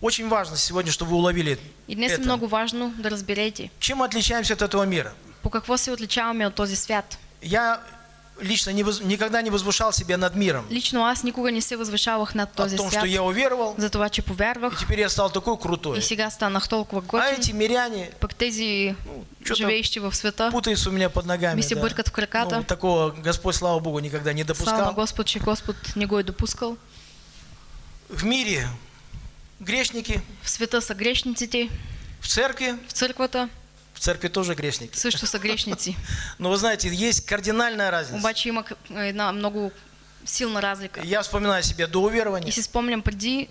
C: очень важно сегодня, чтобы вы уловили
B: И днес
C: это.
B: много важно да разберете
C: Чем мы отличаемся от этого мира?
B: по какво се отличаваме от този свят.
C: Я лично не воз- никогда не возвышал себя над миром.
B: Лично аз никога не се възвишавах над
C: О
B: този
C: том,
B: свят,
C: что я уверовал,
B: за това, че
C: и
B: повярвах
C: теперь я стал такой крутой.
B: и сега станах толкова
C: А
B: готин,
C: эти миряне
B: пък тези
C: чё-то
B: живеещи в света,
C: путаются у меня под ногами.
B: Ми се
C: да.
B: бъркат в краката.
C: Ну, такого Господь, слава Богу, никогда не
B: слава
C: допускал.
B: Господ, че Господ не го е допускал.
C: В мире грешники,
B: В света са грешниците,
C: в церкви,
B: в църквата
C: в церкви тоже грешники.
B: също са грешници.
C: Но вы знаете, есть кардинальная разница.
B: Обаче има к- една много силна разлика.
C: Я вспоминаю себя до
B: И
C: уверования.
B: си спомням преди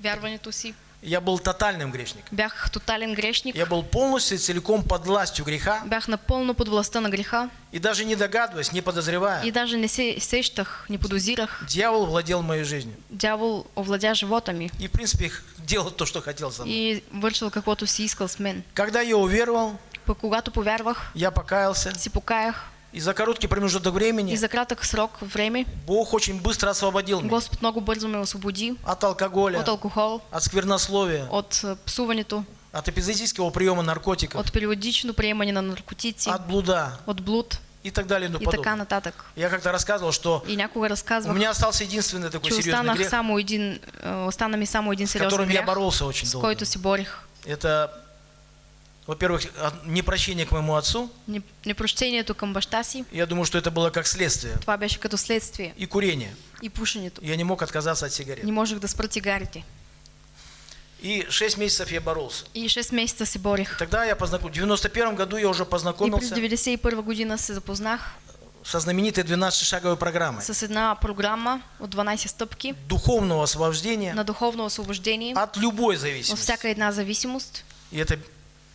B: вярването си,
C: Я был тотальным грешником.
B: бях тотален грешник,
C: Я был полностью и целиком под властью греха.
B: бях напълно под властта на греха
C: И даже не догадываясь, не подозревая,
B: и даже не се сещах, не подозирах.
C: дьявол владел моей жизнью.
B: Дявол овладя живота ми
C: И, в принципе, делал то, что хотел сам.
B: и вършил каквото си искал с мен.
C: Когда я уверовал,
B: когато повярвах,
C: я покаялся.
B: си покаях
C: И за короткий промежуток
B: и
C: времени
B: за кратък срок време
C: Бог очень быстро освободил меня
B: Господ много бързо ме освободи
C: от алкоголя,
B: от алкохол,
C: от сквернословия,
B: от а, псуването,
C: от эпизодического приема наркотиков,
B: от периодично приемане на наркотици,
C: от блуда
B: от блуд
C: и так далее и тому
B: и така нататък.
C: Я как-то рассказывал, что
B: И някога
C: у
B: разказвах,
C: меня остался единственный такой серьезный грех,
B: само един, остана ми само един
C: с которым я
B: грях,
C: боролся очень
B: с
C: долго.
B: който си борих.
C: Это, во-первых, от- непрощение к моему отцу.
B: Не- Непрощението към баща си,
C: Я думаю, что это было как следствие.
B: това беше като следствие.
C: И курение.
B: И пушенето.
C: Я не мог отказаться от сигарет.
B: Не можех да спра цигарите.
C: И 6 месяцев я боролся.
B: И 6 месеца се борих.
C: Тогда я познакомился. В 91 году я уже
B: И през
C: познакомился
B: 91 година се запознах
C: со знаменитой 12-шаговой программой
B: с една програма от 12 стъпки
C: духовного освобождения
B: на духовно освобождение
C: от любой зависимости.
B: всяка една зависимост.
C: И эта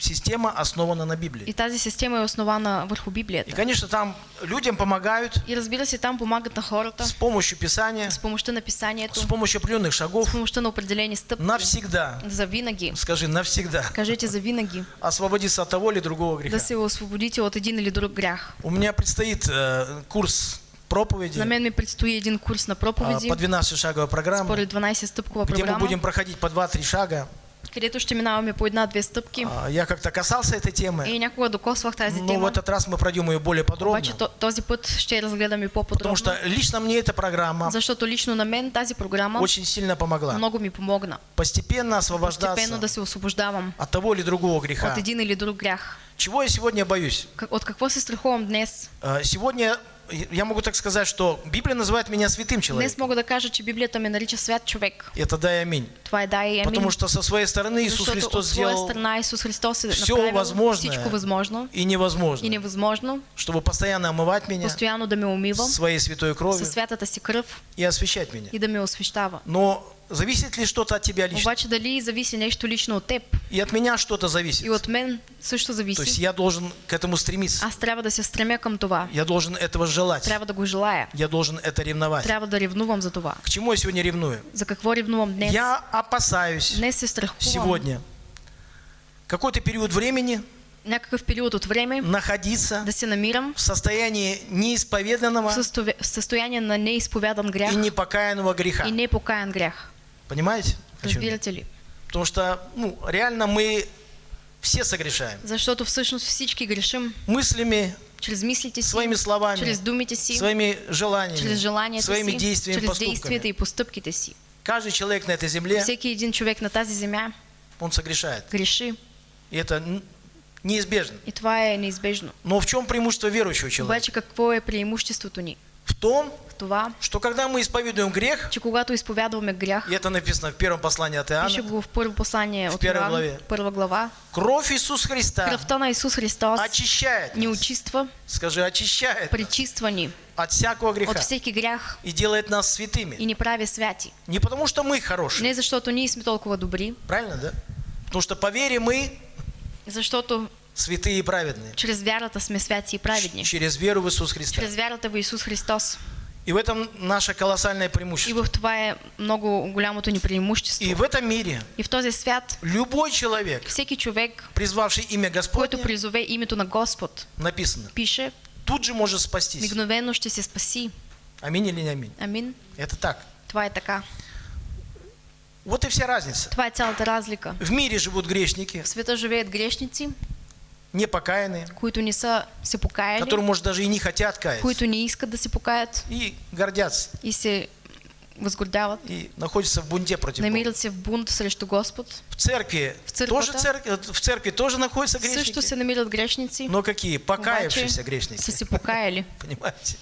C: система основана на
B: И
C: Библии.
B: тази система е основана върху
C: И,
B: Библията.
C: конечно, там людям помогают
B: И разбира се, там помагат на хората
C: с помощью Писания,
B: с помощта на писанието,
C: с помощью определенных шагов
B: с помощта на определени стъпки.
C: навсегда,
B: За винаги.
C: скажи, навсегда,
B: Кажете за винаги.
C: освободиться от того или другого
B: Да
C: греха.
B: се освободите от един или друг грях.
C: У меня предстоит э, курс проповеди
B: На мен ми предстои един курс на
C: э,
B: проповеди
C: по 12-шаговой программе,
B: според 12-стъпкова
C: где мы будем проходить по 2-3 шага.
B: Където ще минаваме по една-две стъпки.
C: А, Я как-то касался этой темы,
B: И някога докосвах тази
C: но в
B: тема.
C: этот раз мы пройдем ее более подробно.
B: Обаче то- този път ще разгледаме
C: Потому
B: по-подробно.
C: что лично мне эта программа
B: Защото лично на мен тази програма
C: очень сильно помогла.
B: много ми помогна.
C: Постепенно
B: Постепенно
C: освобождаться
B: да се освобождавам
C: от того или другого греха.
B: от един или друг грях.
C: Чего я сегодня боюсь?
B: От какво се страхувам днес?
C: А, Сегодня я могу так сказать, что Библия называет меня святым
B: Днес
C: человеком.
B: мога да кажа, че Библията ме нарича свят човек.
C: Это да и аминь.
B: Това е да и амин.
C: Потому что со своей стороны Иисус
B: Защото
C: Христос сделал
B: страна Исус Христос
C: все возможное
B: всичко възможно
C: и невозможно,
B: и невъзможно,
C: чтобы постоянно омывать меня
B: постоянно да ме умива
C: своей святой кровью
B: със святата си кръв
C: и освещать меня.
B: и да ме освещава.
C: Но зависит ли что-то от тебя лично?
B: Обаче дали зависи нещо лично от теб
C: И от меня что-то зависит.
B: и от мен също
C: То есть я должен к этому стремиться.
B: Аз трябва да се стремя към това.
C: Я должен этого желать.
B: Трябва да го желая.
C: Я должен это ревновать.
B: Трябва да ревнувам за това.
C: К чему я сегодня ревную?
B: За какво ревнувам днес?
C: Я опасаюсь
B: Днес се страхувам.
C: сегодня какой-то период времени
B: Някакъв период от време
C: находиться
B: да се намирам
C: в состоянии
B: в
C: неисповеданного
B: в състояние на неизповядан грях
C: и непокаянного греха.
B: и непокаян грях.
C: Понимаете?
B: Разбирате ли?
C: Потому что, ну, реально мы все согрешаем.
B: Защото всъщност всички грешим
C: Мыслями,
B: чрез мислите си,
C: своими словами,
B: чрез думите си,
C: своими желаниями,
B: чрез желанията
C: своими
B: си,
C: действиями,
B: чрез
C: поступками.
B: действията и постъпките си.
C: Каждый человек на этой земле,
B: Всеки един човек на тази земя
C: он согрешает.
B: греши
C: И это неизбежно.
B: и това е неизбежно.
C: Но в чем преимущество верующего человека?
B: Обаче какво е преимуществото ни?
C: В том,
B: това,
C: что когда мы исповедуем грех,
B: че когато изповядваме грях,
C: и это написано в первом послании от
B: пише
C: Иоанна,
B: го в първо послание от
C: первой
B: Йоан,
C: главе.
B: първа глава,
C: кровь Иисуса Христа
B: кръвта на Исус Христос
C: очищает
B: ни
C: нас.
B: очиства,
C: Скажи, очищает
B: ни
C: от всякого греха
B: от всеки грях
C: и делает нас святыми.
B: и ни прави святи.
C: Не потому, что мы хорошие,
B: Не защото ние сме толкова добри,
C: правильно, да? Потому что по вере мы
B: защото
C: святые и праведные.
B: чрез вярата сме святи и праведни.
C: Через веру в Иисус Христа.
B: Чрез вярата в Исус Христос.
C: И в этом наше колоссальное
B: И
C: преимущество.
B: в това е много голямото ни преимущество.
C: И в этом мире
B: И в този свят
C: любой человек,
B: всеки човек,
C: призвавший имя
B: който
C: Господне,
B: призове името на Господ,
C: написано,
B: пише,
C: тут же может спастись.
B: мигновено ще се спаси.
C: Аминь или не аминь?
B: Амин.
C: Это так.
B: Това е така.
C: Вот и вся разница.
B: Това е цялата разлика.
C: В мире живут грешники,
B: В света живеят грешници,
C: непокаянные,
B: които не са се покаяли,
C: которые, может, даже и не хотят каяться.
B: които не искат да се покаят
C: И гордятся.
B: и се възгордяват.
C: И находятся в бунте против.
B: Намират се в бунт срещу Господ.
C: В церкви,
B: В церквата.
C: тоже церкви, в церкви тоже находятся
B: Също
C: грешники.
B: се намират грешници,
C: Но какие? Покаявшиеся грешники.
B: са се покаяли.
C: Понимаете?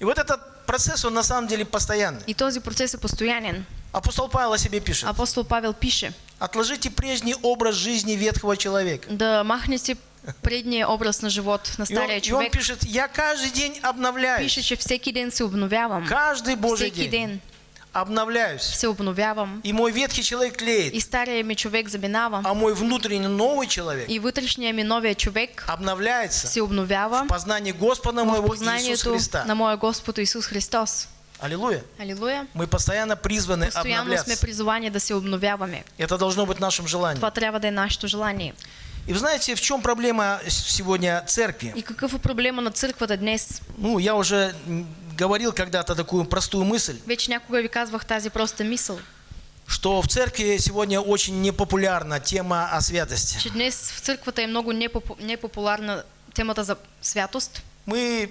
C: И вот этот процесс, он на самом деле постоянный.
B: И този процес е постоянен.
C: Апостол Павел о себе пишет.
B: Апостол Павел пише
C: Отложите прежний образ жизни ветхого человека.
B: да махнете предния образ на живот на
C: И он,
B: стария
C: и он пишет, я каждый день обновляюсь.
B: Пише, че всеки ден се обновявам.
C: Каждый Божий
B: Всеки
C: день
B: ден
C: обновляюсь.
B: се обновявам.
C: И мой ветхий человек
B: И
C: тлеет,
B: стария ми човек заминава.
C: а мой внутренний новый человек
B: И вътрешния ми новия човек
C: обновляется
B: се обновява
C: в познании Господа моего Иисуса Христа.
B: на моя Господ Исус Христос.
C: Аллилуйя.
B: Алилуя.
C: Мы постоянно призваны
B: Постоянно
C: обновляться.
B: призовани да се обновяваме.
C: Это должно быть нашим желанием.
B: Това трябва да е нашето желание.
C: И вы знаете, в чем проблема сегодня церкви?
B: И какъв е проблема на църквата днес?
C: Ну, я уже говорил когда-то такую простую мысль,
B: Вече някога ви казвах тази проста мисъл,
C: что в церкви сегодня очень непопулярна тема о святости.
B: че днес в църквата е много непопу- непопулярна темата за святост.
C: Мы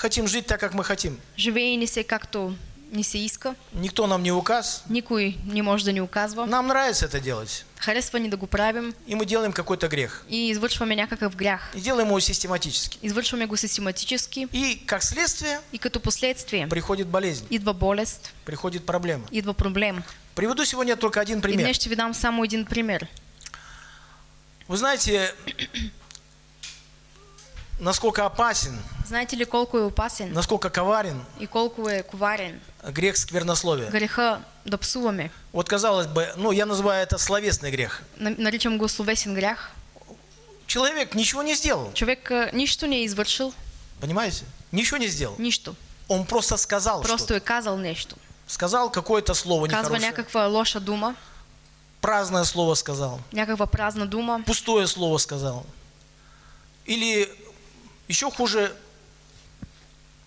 C: хотим жить так, как мы хотим.
B: Живее се както ни се иска.
C: Никто нам не указ.
B: Никой не може да ни оказва.
C: Нам нравится это делать.
B: Харесва ни да го правим
C: И мы делаем какой-то грех.
B: и извършваме някакъв грях.
C: И делаем его систематически.
B: Извършваме го систематически
C: И как следствие
B: и като последствие
C: приходит болезнь,
B: идва болест,
C: приходит проблема.
B: идва проблем.
C: Приведу сегодня только один
B: И
C: пример.
B: днес ще ви дам само един пример.
C: Вы знаете, насколько опасен,
B: Знаете ли колко е опасен
C: насколько коварен
B: и колко е коварен
C: грех сквернословия.
B: греха да псуваме?
C: Вот казалось бы, ну я называю это словесный грех.
B: На- Наричам го словесен грях.
C: Человек ничего не сделал,
B: Човек а, нищо не извършил,
C: понимаете? Ничего не сделал.
B: нищо.
C: Он просто сказал
B: Просто е казал нещо.
C: Сказал какое-то слово
B: Казва
C: нехорошее.
B: някаква лоша дума,
C: Праздное слово сказал.
B: някаква празна дума,
C: Пустое слово сказал. Или еще хуже,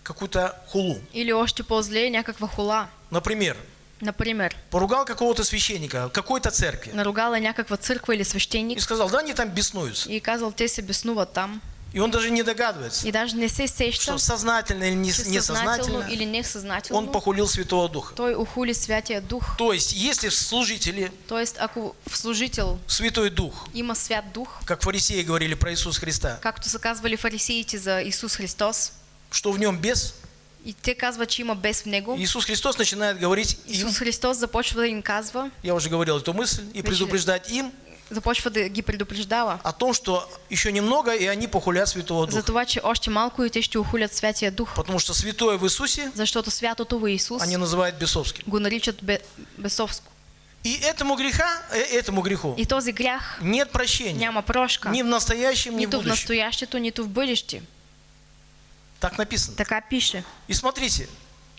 C: какую-то хулу.
B: или още по-зле някаква хула.
C: Например,
B: Например,
C: поругал какого-то священника, какой-то церкви.
B: наругала някаква църква или
C: И
B: свещеник
C: сказал, да они там беснуются.
B: и казал, те се беснуват там.
C: И он даже не догадывается,
B: И даже не се
C: что
B: сеща,
C: сознательно или не- несознательно
B: или
C: он
B: несъзнателно
C: похулил Святого Духа.
B: той ухули Святия Дух.
C: То есть, если в служителе
B: Тоест, ако в служител
C: Святой Дух,
B: има Свят Дух,
C: как фарисеи говорили про Иисуса Христа,
B: както са казвали фарисеите за Исус Христос,
C: что в нем бес,
B: и те казват, че има бес в него,
C: Иисус Христос начинает говорить им,
B: Исус Христос започва да им казва,
C: я уже говорил эту мысль, и предупреждать им
B: започва да ги предупреждава
C: о том, что еще немного, и они похулят Святого
B: за
C: Духа.
B: това, че още малко и те ще ухулят Святия Дух,
C: Потому что святое в Иисусе
B: защото святото в Исус
C: они называют бесовским.
B: го наричат бе, бесовско.
C: И этому греха, э, этому греху
B: И този грях
C: нет прощения.
B: няма прошка.
C: Ни в настоящем, ни в
B: Нито в
C: будущем.
B: настоящето, нито в бъдеще.
C: Так написано.
B: Така пише.
C: И смотрите,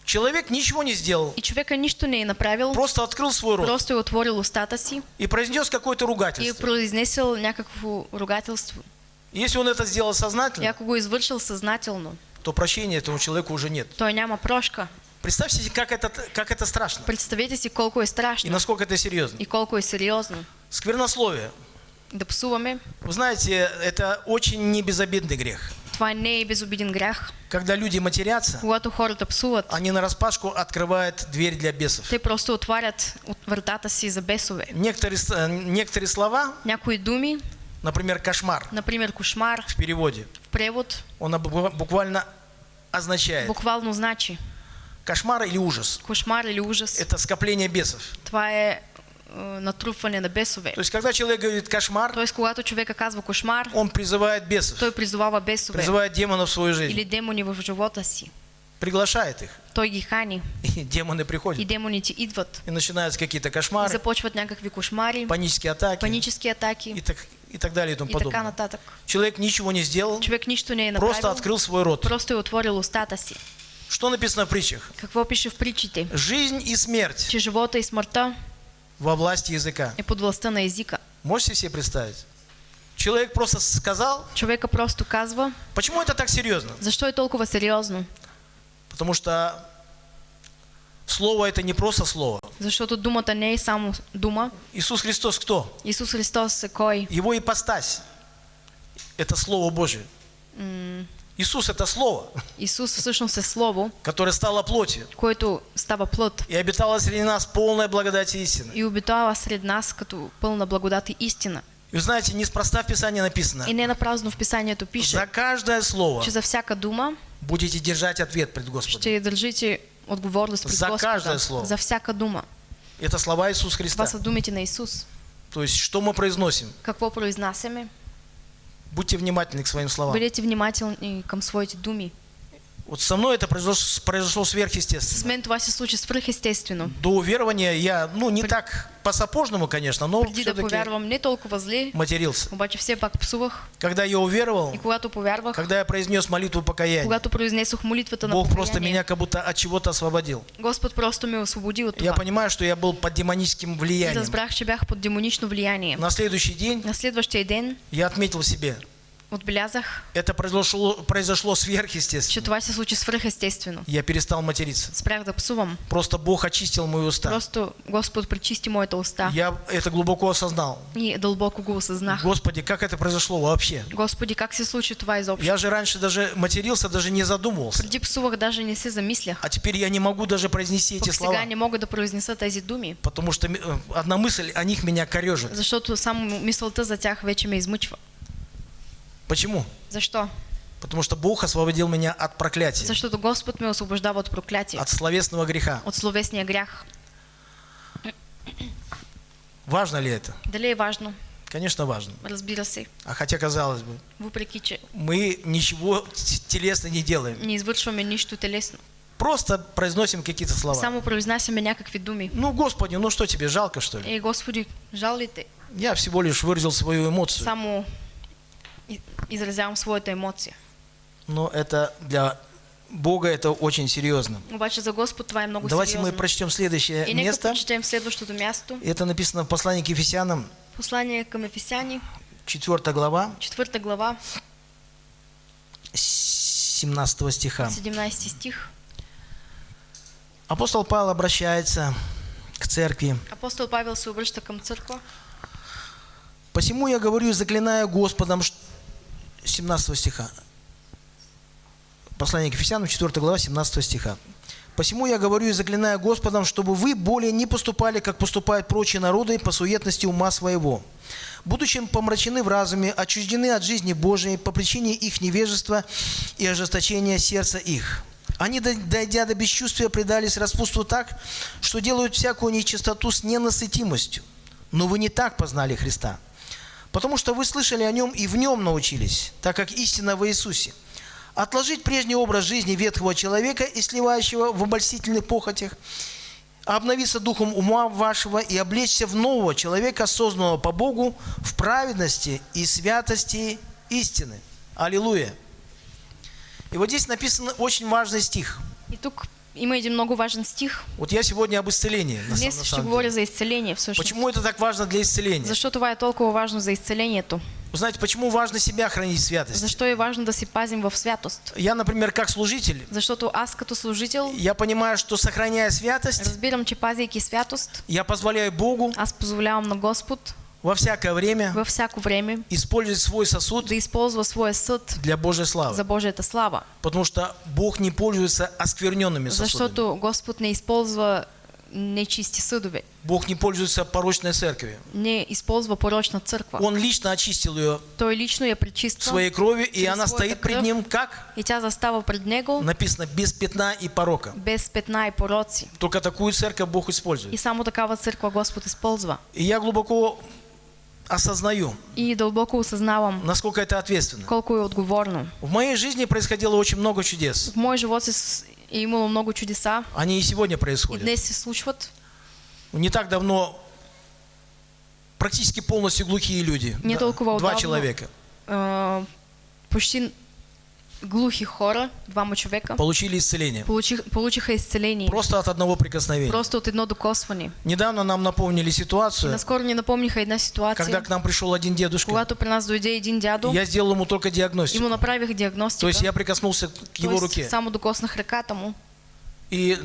C: человек ничего не сделал,
B: И човека нищо не е направил,
C: просто открыл свой рот
B: просто е отворил устата си
C: и произнес какое-то
B: и
C: ругательство.
B: произнесъл някакво ругателство.
C: Если он это сделал
B: И
C: сознательно,
B: ако го извършил съзнателно,
C: то прощения этому человеку уже нет.
B: той няма прошка.
C: Представьте себе, как это, как это страшно
B: Представете си колко е
C: и
B: страшно
C: насколько это серьезно.
B: и колко е сериозно
C: Сквернословие.
B: да псуваме.
C: Вы знаете, это очень небезобидный грех. Когда люди матерятся, они на распашку открывают дверь для бесов.
B: те просто отварят от вратата си за бесове.
C: Некоторые, э, некоторые слова,
B: Някои думи,
C: например, кошмар
B: например, кошмар
C: в переводе,
B: в превод,
C: он буква- буквально означает
B: буквално значи
C: кошмар или ужас.
B: кошмар или ужас.
C: Это скопление бесов.
B: Това е е, натрупване на бесове.
C: То есть, когда человек говорит кошмар,
B: Тоест, когато човека казва кошмар,
C: он призывает бесов,
B: той призовава бесове
C: призывает демонов в свою жизнь,
B: или демони в живота си.
C: приглашает их.
B: Той ги хани
C: И демоны
B: и
C: приходят.
B: демоните идват.
C: И начинаются какие-то
B: И
C: кошмары,
B: започват някакви кошмари,
C: панические атаки
B: панически
C: и
B: атаки
C: так, и так далее и тому
B: и
C: подобное.
B: нататък.
C: Человек ничего не сделал,
B: Човек нищо не е
C: просто
B: направил,
C: открыл свой рот.
B: просто отворил устата си.
C: Что написано в притчах?
B: Какво пише в притчите?
C: Жизнь и смерть
B: Че живота и смъртта
C: во власти языка.
B: е под властта на езика.
C: Можете себе представить? Человек просто сказал.
B: Човека просто казва,
C: Почему это так серьезно?
B: защо е толкова сериозно?
C: Потому что слово это не просто слово.
B: Защото думата не е само дума.
C: Иисус Христос кто?
B: Исус Христос кой?
C: Его ипостась. Это Слово Божие. Иисус это Слово,
B: Исус всъщност е Слово,
C: которое стало плотью
B: което става плът
C: и обитало среди нас полная благодать и истина.
B: и обитава сред нас като пълна благодат и истина.
C: И вы знаете, неспроста в Писании написано,
B: И не напразно в Писанието
C: за
B: пише,
C: каждое слово
B: че за всяка дума
C: будете держать ответ пред Господом.
B: ще държите отговорност пред
C: За каждое слово.
B: За всяка дума.
C: Это слова Иисуса Христа.
B: Това са думите на Исус.
C: То есть, что мы произносим?
B: Какво произнасяме?
C: Будьте внимательны к своим словам.
B: Бъдете внимателни към своите думи.
C: Вот со мной это произошло, произошло
B: С
C: сверхъестественно.
B: мен това се случи свръхестествено.
C: До уверования я, ну, не так по-сапожному, конечно, но
B: Преди да
C: все-таки
B: повярвам не толкова зле,
C: матерился.
B: обаче все пак псувах.
C: Когда я уверовал,
B: И когато повярвах,
C: когда я произнес молитву покаяния,
B: когато произнесох молитвата на
C: Бог просто меня как будто от чего-то освободил.
B: Господ просто ме освободи от
C: Я понимаю, что я был под демоническим
B: И
C: влиянием.
B: разбрах, че бях под демонично влияние.
C: На следующий день
B: На следващия ден
C: я отметил себе,
B: отбелязах,
C: это произошло, произошло сверхъестественно.
B: това се случи свръхестествено.
C: Я перестал материться.
B: Спрях да псувам.
C: Просто Бог очистил мои уста.
B: Просто Господ пречисти моята уста.
C: Я это глубоко осознал.
B: И дълбоко го осъзнах.
C: Господи, как это произошло вообще?
B: Господи, как се случи това изобщо?
C: Я же раньше даже матерился, даже не задумывался.
B: Преди псувах, даже не се замислях.
C: А теперь я не могу даже произнести эти
B: Пък
C: слова,
B: не мога да произнеса тези думи,
C: потому что э, одна мысль о них меня корежит.
B: защото само мисълта за тях вече ме измъчва.
C: Почему?
B: Защо?
C: Потому что Бог освободил меня от проклятия,
B: Защото Господ ме освобождава от проклятие,
C: от словесного греха.
B: от словесния грях.
C: Важно ли это?
B: Дали е важно?
C: Конечно, важно.
B: Разбира се.
C: А хотя, казалось бы,
B: Въпреки, че
C: мы ничего телесно не делаем.
B: не извършваме нищо телесно.
C: Просто произносим какие-то слова.
B: Само произнасяме някакви думи.
C: Ну, Господи, ну что тебе, жалко, что ли?
B: Ей, Господи, жал ли те?
C: Я всего лишь выразил свою эмоцию.
B: Само изразявам своята емоция.
C: Но это для Бога это очень серьезно.
B: Обаче за Господ това е много
C: Давайте мы
B: сериозно.
C: прочтем следующее
B: И
C: место.
B: прочетем следващото място.
C: Это написано в послании к Ефесянам,
B: Послание към Ефесяни,
C: 4 глава,
B: 4 глава,
C: 17 стиха.
B: 17 стих.
C: Апостол Павел обращается к церкви.
B: Апостол Павел се обръща към църква.
C: Посему я говорю, заклиная Господом, 17 стиха. Послание к Ефесянам, 4 глава, 17 стиха. Посему я говорю и заклинаю Господом, чтобы вы более не поступали, как поступают прочие народы по суетности ума своего, будучи помрачены в разуме, отчуждены от жизни Божией по причине их невежества и ожесточения сердца их. Они, дойдя до бесчувствия, предались распутству так, что делают всякую нечистоту с ненасытимостью. Но вы не так познали Христа. Потому что вы слышали о нем и в нем научились, так как истина в Иисусе. Отложить прежний образ жизни ветхого человека и сливающего в обольстительных похотях, обновиться духом ума вашего и облечься в нового человека, созданного по Богу в праведности и святости истины. Аллилуйя. И вот здесь написан очень важный стих.
B: И тук има един много важен стих.
C: Вот я сегодня об исцелении. На,
B: Днес
C: на
B: ще говоря за всъщност.
C: Почему это так важно для исцеления?
B: Защо това е толкова важно за изцелението?
C: Вы знаете, почему важно себя хранить в святости?
B: Защо е важно да си пазим в святост?
C: Я, например, как служитель,
B: Защото аз като служител
C: я понимаю, что сохраняя святость,
B: разбирам, че пазейки святост,
C: я позволяю Богу
B: аз позволявам на Господ
C: во всякое время
B: във всяко време
C: использовать свой сосуд
B: да използва своя съд
C: для Божьей славы.
B: за Божията слава.
C: Потому что Бог не пользуется оскверненными сосудами.
B: Защото Господ не използва нечисти съдове,
C: Бог не пользуется порочной церковью.
B: не използва порочна църква.
C: Он лично очистил ее
B: Той лично я пречиства
C: своей кровью, и она стоит пред ним как?
B: и тя застава пред Него
C: Написано, без пятна и порока.
B: без петна и пороци.
C: Только такую церковь Бог
B: И
C: использует.
B: само такава църква Господ използва.
C: И я глубоко осознаю,
B: И дълбоко осъзнавам
C: насколько это ответственно.
B: колко е отговорно.
C: В моей жизни происходило очень много чудес.
B: В моя живот имало много чудеса
C: Они и сегодня
B: и
C: происходят.
B: днес се случват.
C: Не так давно практически полностью глухие люди.
B: Не
C: Да,
B: толкова
C: Два человека.
B: А, почти глухи хора, двама човека,
C: получили исцеление.
B: получих, получиха изцеление.
C: Просто от одного прикосновения.
B: Просто от едно докосване.
C: Недавно нам напомнили ситуацию,
B: наскоро ни напомниха
C: когда
B: ситуация,
C: к нам пришел один дедушка.
B: когато при нас дойде един дядо,
C: Я сделал ему только диагностику.
B: направих
C: То
B: диагностика.
C: есть я прикоснулся к его руке.
B: Само докоснах ръката му.
C: И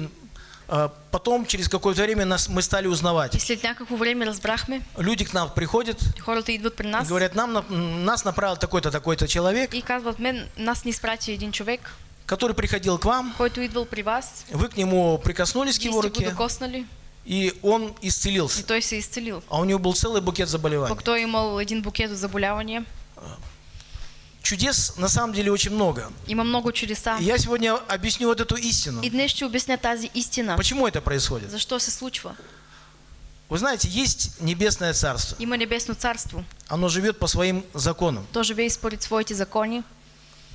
C: потом, через какое-то время, нас, мы стали
B: И
C: узнавать.
B: след някакво време разбрахме,
C: Люди к нам приходят
B: хората идват при
C: и
B: нас
C: говорят, нам, на- нас направил такой-то, такой-то человек,
B: и казват, мен, нас ни изпрати един човек,
C: который приходил к вам,
B: който идвал при вас,
C: вы к нему прикоснулись к его руке,
B: докоснали
C: и он
B: и
C: исцелился.
B: той се е изцелил.
C: А у него был целый букет заболеваний.
B: Е имал един букет от заболявания.
C: Чудес на самом деле очень много.
B: Има много чудеса.
C: И я сегодня объясню вот эту истину.
B: И днес ще обясня тази истина.
C: Почему это происходит?
B: Защо се случва?
C: Вы знаете, есть небесное царство.
B: Има небесно царство.
C: Оно живет по своим законам.
B: То живее според своите закони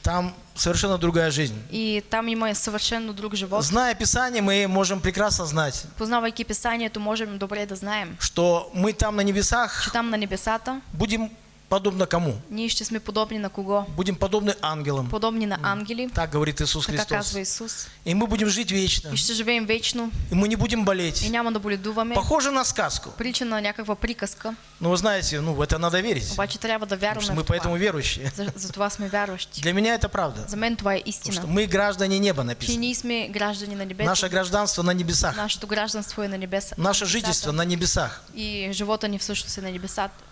C: Там совершенно другая жизнь.
B: и там има съвършенно друг живот.
C: Зная Писание, мы можем прекрасно знать,
B: Познавайки Писанието, можем добре да знаем,
C: что мы там на небесах
B: че там на небесата
C: будем подобно кому?
B: ние ще сме подобни на кого?
C: Будем подобны ангелам.
B: Подобни на ангели,
C: Так говорит Иисус Христос.
B: казва Исус.
C: И мы будем жить вечно.
B: И ще живеем вечно
C: И мы не будем болеть.
B: и няма да боледуваме.
C: Похоже на сказку.
B: Прича на някаква приказка,
C: Но вы знаете, ну в это надо верить.
B: обаче трябва да вярваме
C: мы поэтому верующие.
B: За, за това сме вярващи.
C: Для меня это правда.
B: За мен това е
C: Потому что
B: истина.
C: мы граждане неба
B: Че
C: написано.
B: ние сме граждани на небето.
C: Наше гражданство на небесах.
B: Нашето гражданство е на небеса.
C: Наше
B: на
C: жительство на небесах.
B: И живота ни всъщност е на небесата.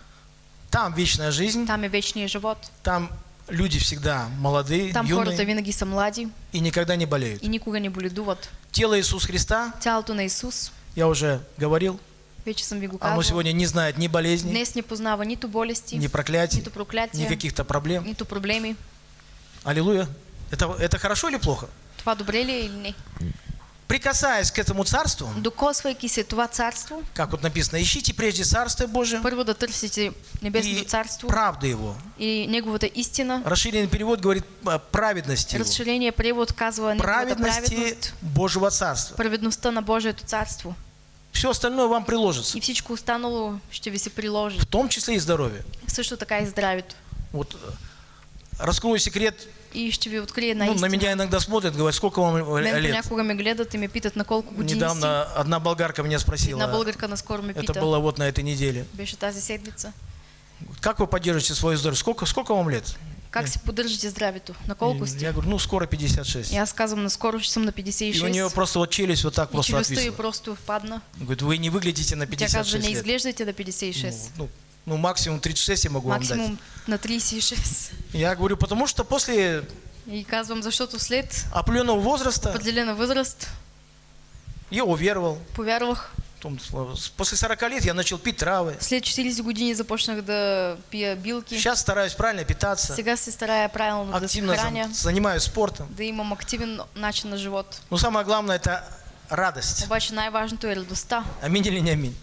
C: Там вечная жизнь.
B: Там е вечният живот.
C: Там люди всегда молодые,
B: Там
C: юные
B: винаги са млади
C: и никогда не болеют.
B: и никога не боледуват.
C: Тело Иисуса Христа,
B: Тялото на Исус,
C: я уже говорил,
B: вече съм ви го
C: оно
B: казвал,
C: сегодня не знает ни болезней,
B: днес не познава нито болести,
C: ни проклятий,
B: нито проклятия,
C: ни каких-то проблем.
B: нито проблеми.
C: Аллилуйя. Это, это хорошо или плохо?
B: Това добре ли или не?
C: Прикасаясь к этому царству,
B: Докосвайки се това царство,
C: как вот написано, ищите прежде Царствие Божие
B: първо да търсите Небесното царство
C: правды Его.
B: и Неговата истина.
C: Расширенный перевод говорит а, праведности Его.
B: Разширение превод казва
C: Праведности
B: праведност,
C: Божьего Царства.
B: праведността на Божието царство.
C: Все остальное вам приложится.
B: И всичко останало ще ви се приложи.
C: В том числе и здоровье.
B: Също така и здравето.
C: Вот э, раскрою секрет.
B: И ще ви открия една
C: Ну, на меня иногда смотрят, говорят, сколько вам
B: Мен
C: лет?
B: понякога ме гледат и ме питат на колко години.
C: Недавно одна болгарка меня спросила,
B: българка наскоро ме
C: это
B: пита.
C: было вот на этой неделе,
B: Беше тази седмица.
C: как вы поддерживаете свое здоровье? Сколько, сколько вам лет?
B: Как си поддържате здравето? На колко сте?
C: Я говорю, ну, скоро 56.
B: И аз казвам, наскоро ще съм на
C: И у
B: 56.
C: нее просто вот челюсть вот так
B: И
C: просто отвисла.
B: просто впадна.
C: Говорит, вы не выглядите на
B: Тя казва,
C: 56
B: не
C: лет.
B: изглеждате на 56.
C: Ну, ну, максимум 36 я могу вам дать.
B: Максимум на 36.
C: Я говорю, потому что после
B: И казвам, защото след
C: определенного возраста
B: определена възраст
C: я уверовал.
B: повярвах.
C: После 40 лет я начал пить травы.
B: След 40 години започнах да пия билки.
C: Сейчас стараюсь правильно питаться.
B: Сега се старая правилно да се
C: Активно
B: храня,
C: зам- занимаюсь спортом.
B: да имам активен начин на живот.
C: Но самое главное это радость.
B: Обаче най-важното е радостта.
C: Аминь или не аминь?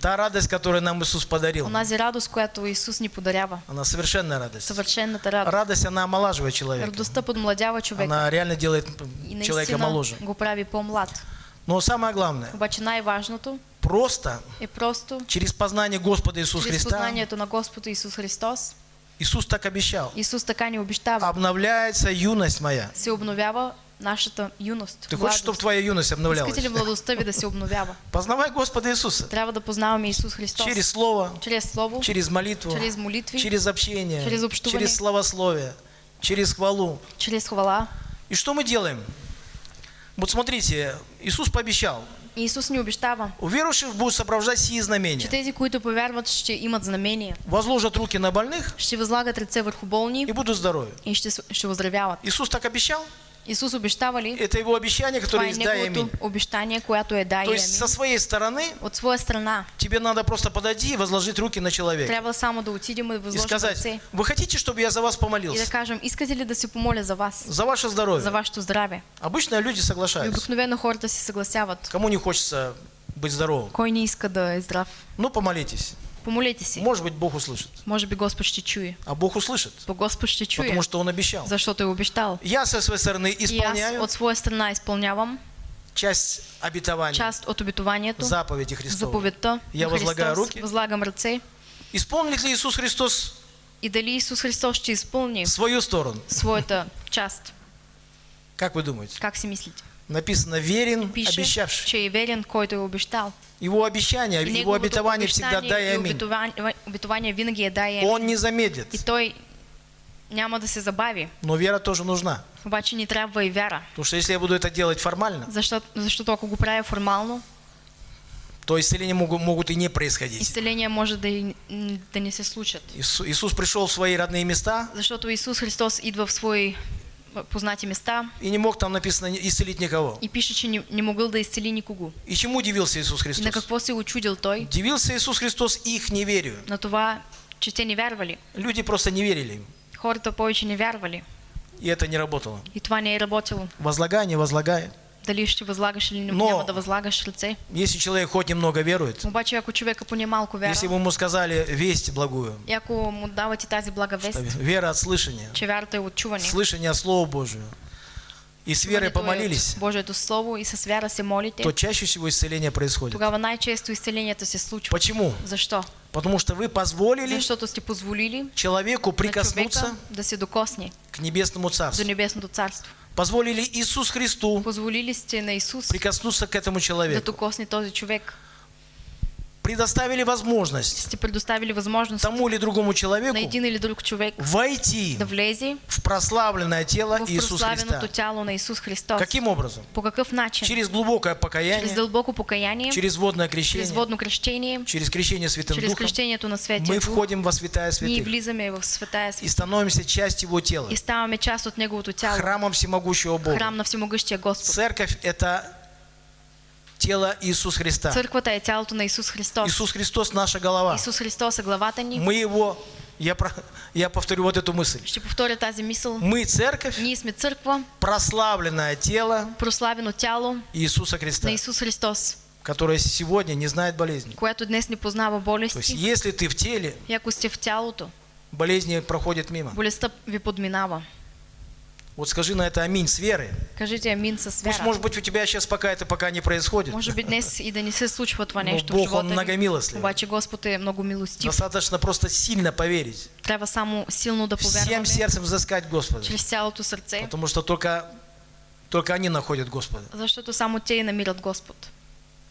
C: Та радость, которую нам Иисус подарил,
B: Онази радост, която Исус ни подарява.
C: она совершенная радость.
B: Съвършената радост.
C: Радость, она омолаживает человека.
B: Радостта подмладява човека.
C: Она реально делает
B: И
C: человека моложе.
B: го прави по-млад.
C: Но самое главное,
B: Обаче най-важното
C: просто
B: е просто
C: через познание Господа Иисуса Христа,
B: познанието на Господа Исус Христос,
C: Иисус так обещал,
B: Исус така ни обещава,
C: обновляется юность моя.
B: се обновява нашата юност.
C: Ты хочешь, чтобы твоя юность обновлялась?
B: Искате ли младостта ви да се обновява?
C: Познавай Господа Иисуса.
B: Трябва да познаваме Исус Христос.
C: Через Слово,
B: чрез Слово,
C: через молитву,
B: чрез молитви,
C: через общение,
B: через общувание.
C: через словословие, через хвалу.
B: чрез хвала.
C: И что мы делаем? Вот смотрите, Иисус пообещал,
B: И Исус ни обещава,
C: у верующих будут сопровождать сии
B: че
C: знамения.
B: тези, които повярват, ще имат знамение.
C: Возложат руки на больных
B: Ще възлагат ръце върху болни
C: и будут здоровы.
B: и ще, с- ще оздравяват.
C: Иисус так обещал?
B: Исус обещава ли?
C: Это его обещание, которое
B: е
C: есть да и аминь.
B: неговото обещание, което е да и
C: То есть со своей стороны
B: От своя страна
C: тебе надо просто подойти и возложить руки на человека.
B: трябва само да отидем и
C: И
B: възложим
C: сказать, вы хотите, чтобы я за вас
B: И да
C: помолился?
B: кажем, искате ли да се помоля за вас,
C: За ваше
B: за
C: здоровье.
B: вашето здраве?
C: Обычно люди
B: И
C: соглашаются.
B: обикновено хората си съгласяват.
C: Кому не хочется быть здоровым?
B: Кой не иска да е здрав?
C: Ну, помолитесь.
B: Помолете си.
C: Может быть, Бог услышит.
B: Може би Господ ще чуе.
C: А Бог услышит,
B: Бо Господ ще чуе,
C: потому что Он обещал.
B: защото е обещал.
C: Я со своей стороны исполняю
B: от своя страна изпълнявам
C: часть обетования,
B: част от обетованието,
C: заповеди Христова.
B: заповедта
C: Я возлагаю руки.
B: Възлагам ръце.
C: Исполнит ли Иисус Христос
B: И дали Исус Христос ще изпълни
C: в свою сторону.
B: своята част.
C: Как вы думаете?
B: Как си мислите?
C: Написано «верен,
B: Пише,
C: обещавший».
B: че е верен, който е обещал.
C: Его обещание,
B: И
C: его
B: неговото
C: обетование всегда
B: обещание
C: «да» и
B: и
C: «аминь».
B: обетование, винаги е да и амин.
C: Он не
B: И
C: замедлит.
B: той няма да се забави.
C: Но вера тоже нужна.
B: Обаче ни трябва и вяра.
C: Потому что если я буду это делать формально,
B: Защото, защото ако го правя формално,
C: то исцеления могут, могут и не происходить.
B: изцеления може да, и, да не се случат.
C: Ису- Иисус пришел в свои родные места
B: Защото Исус Христос идва в свои познати места
C: и не мог там написано исцелить никого.
B: и пише, че не, не могъл да изцели никого.
C: И чему удивился Иисус
B: И на
C: Христос?
B: какво се очудил той?
C: Удивился Иисус Христос их неверию.
B: На това, че те не вярвали.
C: Люди просто не верили им.
B: Хората повече не вярвали.
C: И это не работало.
B: И това не е работило.
C: Возлагай, не возлагай.
B: Дали ще възлагаш или
C: Но-
B: няма да възлагаш ръце.
C: Если человек хоть немного верует,
B: Обаче ако човека поне малко
C: если
B: вярва,
C: бы ему сказали весть благую,
B: и ако му давате тази блага вест,
C: вера от слышания,
B: че вярата е от чуване,
C: слышание от Слова Божию, и с верой помолились,
B: Божието Слово и с вяра се молите,
C: то чаще всего исцеление происходит.
B: тогава най-често изцелението се случва.
C: Почему?
B: Защо?
C: Потому что вы позволили
B: Защото сте позволили
C: человеку прикоснуться
B: да се докосне
C: к небесному
B: до
C: Царству.
B: Небесното царство.
C: Позволили Иисус Христу
B: Позволили сте на Исус
C: прикоснуться к этому
B: да
C: человеку.
B: докосне този човек.
C: Предоставили возможность
B: предоставили възможност
C: тому или другому
B: на
C: человеку
B: един или друг човек
C: войти
B: да влезе
C: в прославленное тело
B: в
C: Иисуса Христа.
B: тяло на Исус Христос.
C: Каким образом?
B: По какъв начин?
C: Через глубокое покаяние,
B: дълбоко покаяние,
C: через водное крещение,
B: водно кръщение,
C: через крещение Святым
B: чрез
C: Духом,
B: кръщението на Светия
C: мы входим во святая святых
B: влизаме в Светая
C: и
B: Святая
C: становимся частью Его тела,
B: и ставаме част от Неговото тяло,
C: храмом всемогущего Бога.
B: храм на Всемогъщия Господ.
C: Церковь – это тело Иисуса Христа.
B: Църквата е тялото на Исус Христос.
C: Иисус Христос – наша голова.
B: Исус Христос е главата ни.
C: Мы Его, я, про- я повторю вот эту мысль.
B: Ще повторя тази мисъл.
C: Мы церковь,
B: Ние сме църква,
C: прославленное тело
B: прославено тяло
C: Иисуса Христа,
B: на Исус Христос,
C: которое сегодня не знает болезни.
B: което днес не познава
C: То есть,
B: болести.
C: если ты в теле,
B: И ако сте в тялото,
C: болезни проходят мимо.
B: болестта ви подминава.
C: Вот скажи на это аминь с верой.
B: Кажете амин с
C: Пусть,
B: вяра.
C: может быть, у тебя сейчас пока это пока не происходит.
B: Може би днес и да не се случва това
C: Но
B: нещо в
C: Бог, Он
B: живота ви.
C: многомилостливый.
B: Обаче Господ е много милостив.
C: Достаточно просто сильно поверить.
B: Трябва само силно да
C: Всем
B: повярваме
C: сердцем взыскать Господа.
B: чрез цялото сърце,
C: Потому что только, только они находят Господа.
B: защото само те и намират Господ.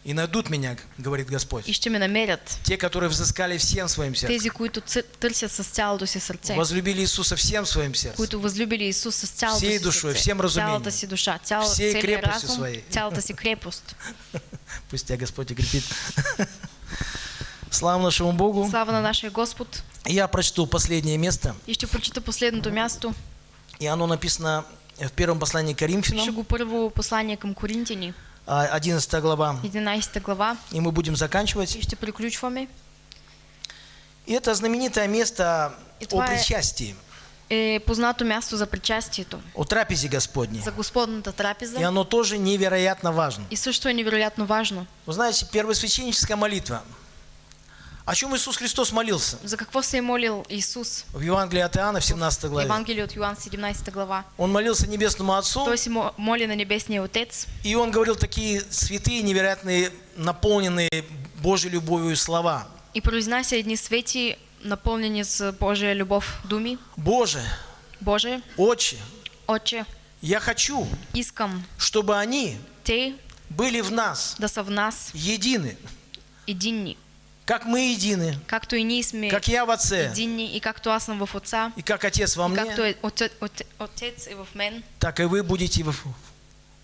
C: И найдут меня, говорит Господь.
B: И ще ме намерят.
C: Те, которые взыскали всем своим сердцем.
B: Тези, които търсят с цялото си сърце,
C: Возлюбили Иисуса всем своим сердцем.
B: които възлюбили Исус с цялото
C: Всей
B: си
C: душой,
B: сърце,
C: всем разумением,
B: цялата си душа, цял,
C: всей крепостью
B: разум,
C: своей.
B: цялата си крепост.
C: Пусть тебя Господь укрепит. Слава нашему Богу.
B: Слава на нашия Господ.
C: Я прочту последнее место.
B: И ще прочита последното място.
C: И оно написано в первом послании к
B: Ще
C: Коринфянам,
B: го първо послание към Коринтини,
C: а, 11 глава.
B: 11 глава.
C: И мы будем заканчивать.
B: И.
C: И это знаменитое место
B: И
C: о причастии,
B: Е познато място за причастието,
C: о трапезе Господней.
B: за Господната
C: И
B: трапеза.
C: оно тоже невероятно важно.
B: И също е невероятно важно.
C: Вы знаете, первосвященническая молитва. О чем Иисус Христос молился?
B: За какво се е молил Исус?
C: В Евангелии от Иоанна в 17 главе.
B: Евангелие от Йоан 17 глава.
C: Он молился Небесному Отцу,
B: се мо- моли на Небесния Отец
C: и он говорил такие святые, невероятные, наполненные Божьей любовью слова.
B: и произнася едни свети, напълнени с Божия любов думи.
C: Боже,
B: Боже,
C: Отче,
B: Отче,
C: я хочу,
B: искам
C: чтобы они
B: Те
C: были в нас
B: да са в нас
C: едины,
B: единни,
C: как мы едины,
B: както и ние сме
C: как я в Отце,
B: единни и както аз съм в Отца,
C: и как Отец во
B: и
C: мне,
B: е Отец, Отец, Отец е в мен,
C: так и вы будете в,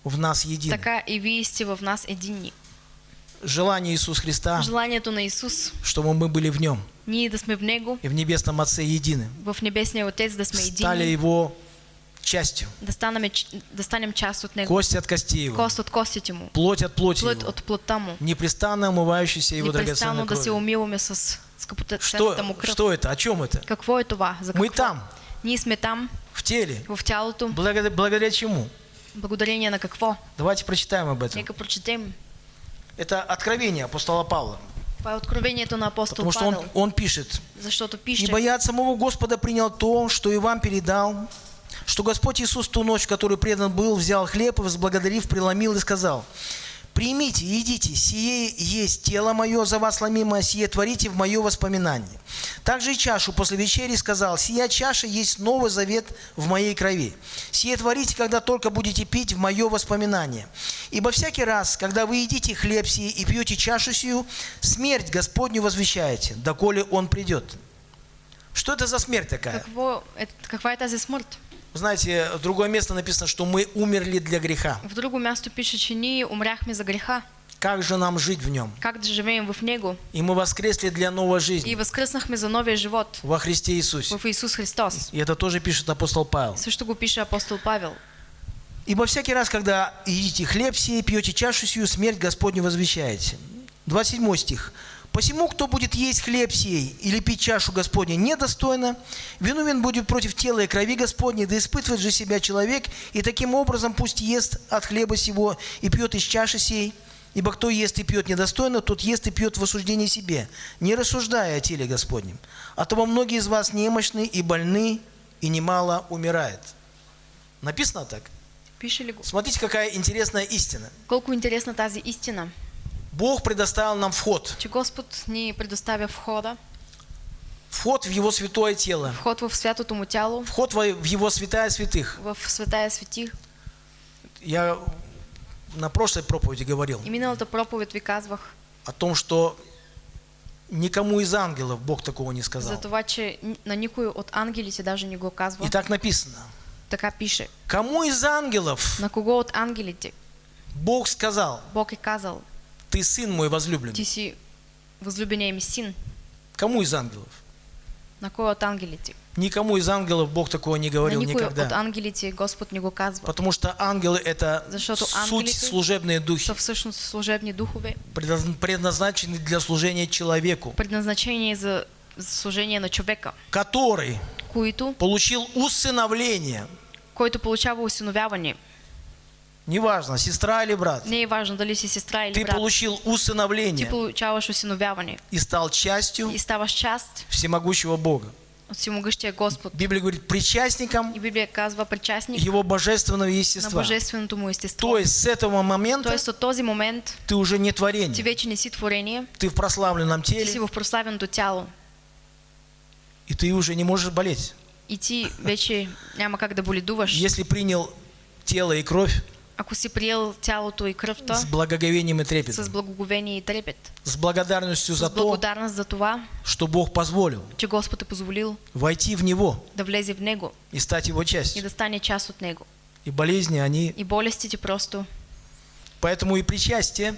C: в нас едины.
B: така и вие сте в нас единни.
C: Желание Иисуса Христа,
B: Желанието на Исус,
C: чтобы мы были в Нем.
B: Ние да сме в Него,
C: и в Небесном Отце едины,
B: в Небесния Отец да сме
C: стали
B: единни,
C: Его частью,
B: да, станем, да станем част от Него,
C: кость от кости Его,
B: кост от костите Му,
C: плоть от плоти
B: плът
C: Его,
B: от плътта Му,
C: непрестанно омывающийся Его драгоценной
B: да се
C: кровью.
B: умиваме с скъпоценната Му
C: Что,
B: кръв.
C: что это? О чем это?
B: Какво е това? За
C: Мы
B: какво?
C: там,
B: Ние сме там,
C: в теле.
B: в тялото.
C: Благодаря, благодаря чему?
B: Благодарение на какво?
C: Давайте прочитаем об этом.
B: Нека прочетем.
C: Это откровение апостола Павла.
B: Откровението на апостол
C: Потому что он, он пишет,
B: Защото пише,
C: «Ибо я от самого Господа принял то, что и вам передал, что Господь Иисус ту ночь, которую предан был, взял хлеб и, возблагодарив, преломил и сказал, Примите, едите, сие есть тело мое за вас ломимое, сие творите в мое воспоминание. Также и чашу после вечери сказал, сия чаша есть новый завет в моей крови. Сие творите, когда только будете пить в мое воспоминание. Ибо всякий раз, когда вы едите хлеб сей и пьете чашу сию, смерть Господню возвещаете, доколе Он придет. Что это за смерть такая?
B: Какво, е, каква е тази смърт?
C: Знаете, в другое место написано, что мы умерли для греха.
B: В друго място пише, че ние умряхме за греха.
C: Как же нам жить в нем?
B: Как да живеем в него?
C: И мы воскресли для новой
B: И
C: жизни
B: възкръснахме за новия живот
C: во Христе Иисусе.
B: в Исус Христос.
C: И это тоже пишет апостол Павел.
B: Също го пише апостол Павел.
C: Ибо всякий раз, когда едите хлеб сей, пьете чашу сию, смерть Господню возвещаете. 27 стих. Посему, кто будет есть хлеб сей или пить чашу Господня недостойно, виновен будет против тела и крови Господней, да испытывает же себя человек, и таким образом пусть ест от хлеба сего и пьет из чаши сей. Ибо кто ест и пьет недостойно, тот ест и пьет в осуждении себе, не рассуждая о теле Господнем. А того многие из вас немощны и больны, и немало умирает. Написано так?
B: Го?
C: Смотрите, какая интересная истина.
B: Колко интересна тази истина,
C: Бог предоставил нам вход.
B: че Господ ни предоставя входа,
C: Вход в Его святое тело.
B: вход в святото му тяло,
C: Вход во- в Его святая святых.
B: в святая свети.
C: Я на прошлой проповеди говорил
B: И миналата проповед ви казвах
C: о том, что никому из ангелов Бог такого не
B: за
C: сказал.
B: това, че на никой от ангелите даже не го казва.
C: И так написано.
B: Така пише.
C: Кому из ангелов
B: На кого от ангелите
C: Бог сказал,
B: Бог е казал,
C: ты сын мой возлюбленный?
B: ти си възлюбения ми син.
C: Кому из ангелов?
B: На кой от ангелите?
C: Никому из ангелов Бог такого не
B: На
C: говорил
B: от
C: никогда.
B: ангелите Господ не го казва.
C: Потому что ангелы это
B: Защото
C: суть служебные духи,
B: Са всъщност служебни духове,
C: предназ- предназначены для служения человеку,
B: предназначени за за служение на човека,
C: который
B: които,
C: получил усыновление,
B: който получава усиновяване.
C: Неважно, сестра или брат,
B: Не важно дали си сестра или
C: ты
B: брат.
C: получил
B: Ти
C: усыновление
B: получаваш усиновяване
C: и стал частью
B: и ставаш част
C: всемогущего Бога.
B: от всемогъщия Господ.
C: Библия говорит, причастником
B: И Библия казва причастник
C: его божественного
B: на
C: естества.
B: божественото му естество.
C: То есть с этого момента
B: Тоест от този момент
C: ты уже не творение,
B: вече не си творение,
C: ты в прославленном
B: ти си
C: теле,
B: в прославеното тяло.
C: и ты уже не можешь болеть.
B: И ти вече няма как да боледуваш.
C: Если принял тело и кровь
B: Ако си приел тялото и кръвта
C: с благоговением и
B: с
C: трепетом,
B: благоговение и трепет,
C: с благодарностью за
B: с
C: то,
B: благодарност за това,
C: что Бог позволил
B: че Господ е позволил
C: войти в Него
B: да влезе в Него
C: и стать Его
B: и
C: частью.
B: да стане част от Него.
C: И болезни, они...
B: И болестите просто
C: Поэтому и причастие,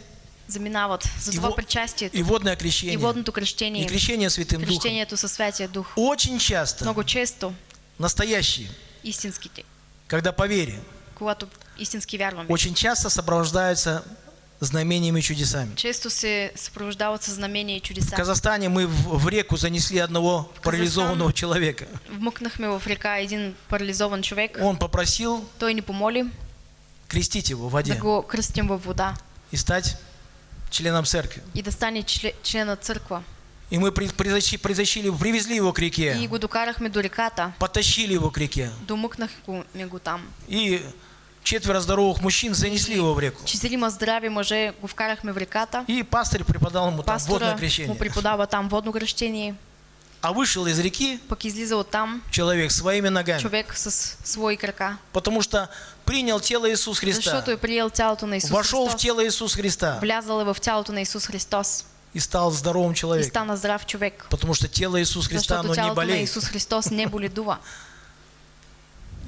B: заминават. За
C: и,
B: това
C: во-
B: причастието
C: и водное
B: и
C: крещение,
B: водното
C: и
B: кръщение,
C: крещение Святым Духом
B: крещението със Святия Дух.
C: очень часто
B: Много често
C: настоящие,
B: истинските,
C: когда по вере,
B: когато истински вярваме,
C: очень часто сопровождаются знамениями и чудесами.
B: често се съпровождават със знамения и
C: В
B: чудеса.
C: Казахстане мы в в реку занесли одного парализованного человека.
B: Вмъкнахме в река един парализован човек.
C: Он попросил
B: Той ни помоли
C: крестить его в
B: да
C: воде
B: го кръстим във вода
C: и стать членом церкви.
B: и да стане чле- член на църква.
C: И мы при- притащи- притащили, привезли его к
B: И
C: реке,
B: го докарахме до реката.
C: потащили его к реке.
B: Домъкнахме го там.
C: И четверо здоровых мужчин занесли его в реку.
B: Четирима здрави мъже го вкарахме в реката.
C: И пастырь преподал ему там водное
B: Пастора му
C: крещение.
B: преподава там водно кръщение.
C: А вышел из реки
B: Пък излиза оттам
C: человек своими ногами.
B: човек с свои крака.
C: Потому что принял тело Иисус Христа.
B: Защото е приел тялото на Исус
C: Вошел в
B: Христос.
C: тело Иисус Христа
B: Влязал е в тялото на Исус Христос.
C: и стал здоровым
B: И
C: человеком.
B: стана здрав човек.
C: Потому что тело Иисус Христа,
B: Защото
C: оно не болеет.
B: Исус Христос не боледува.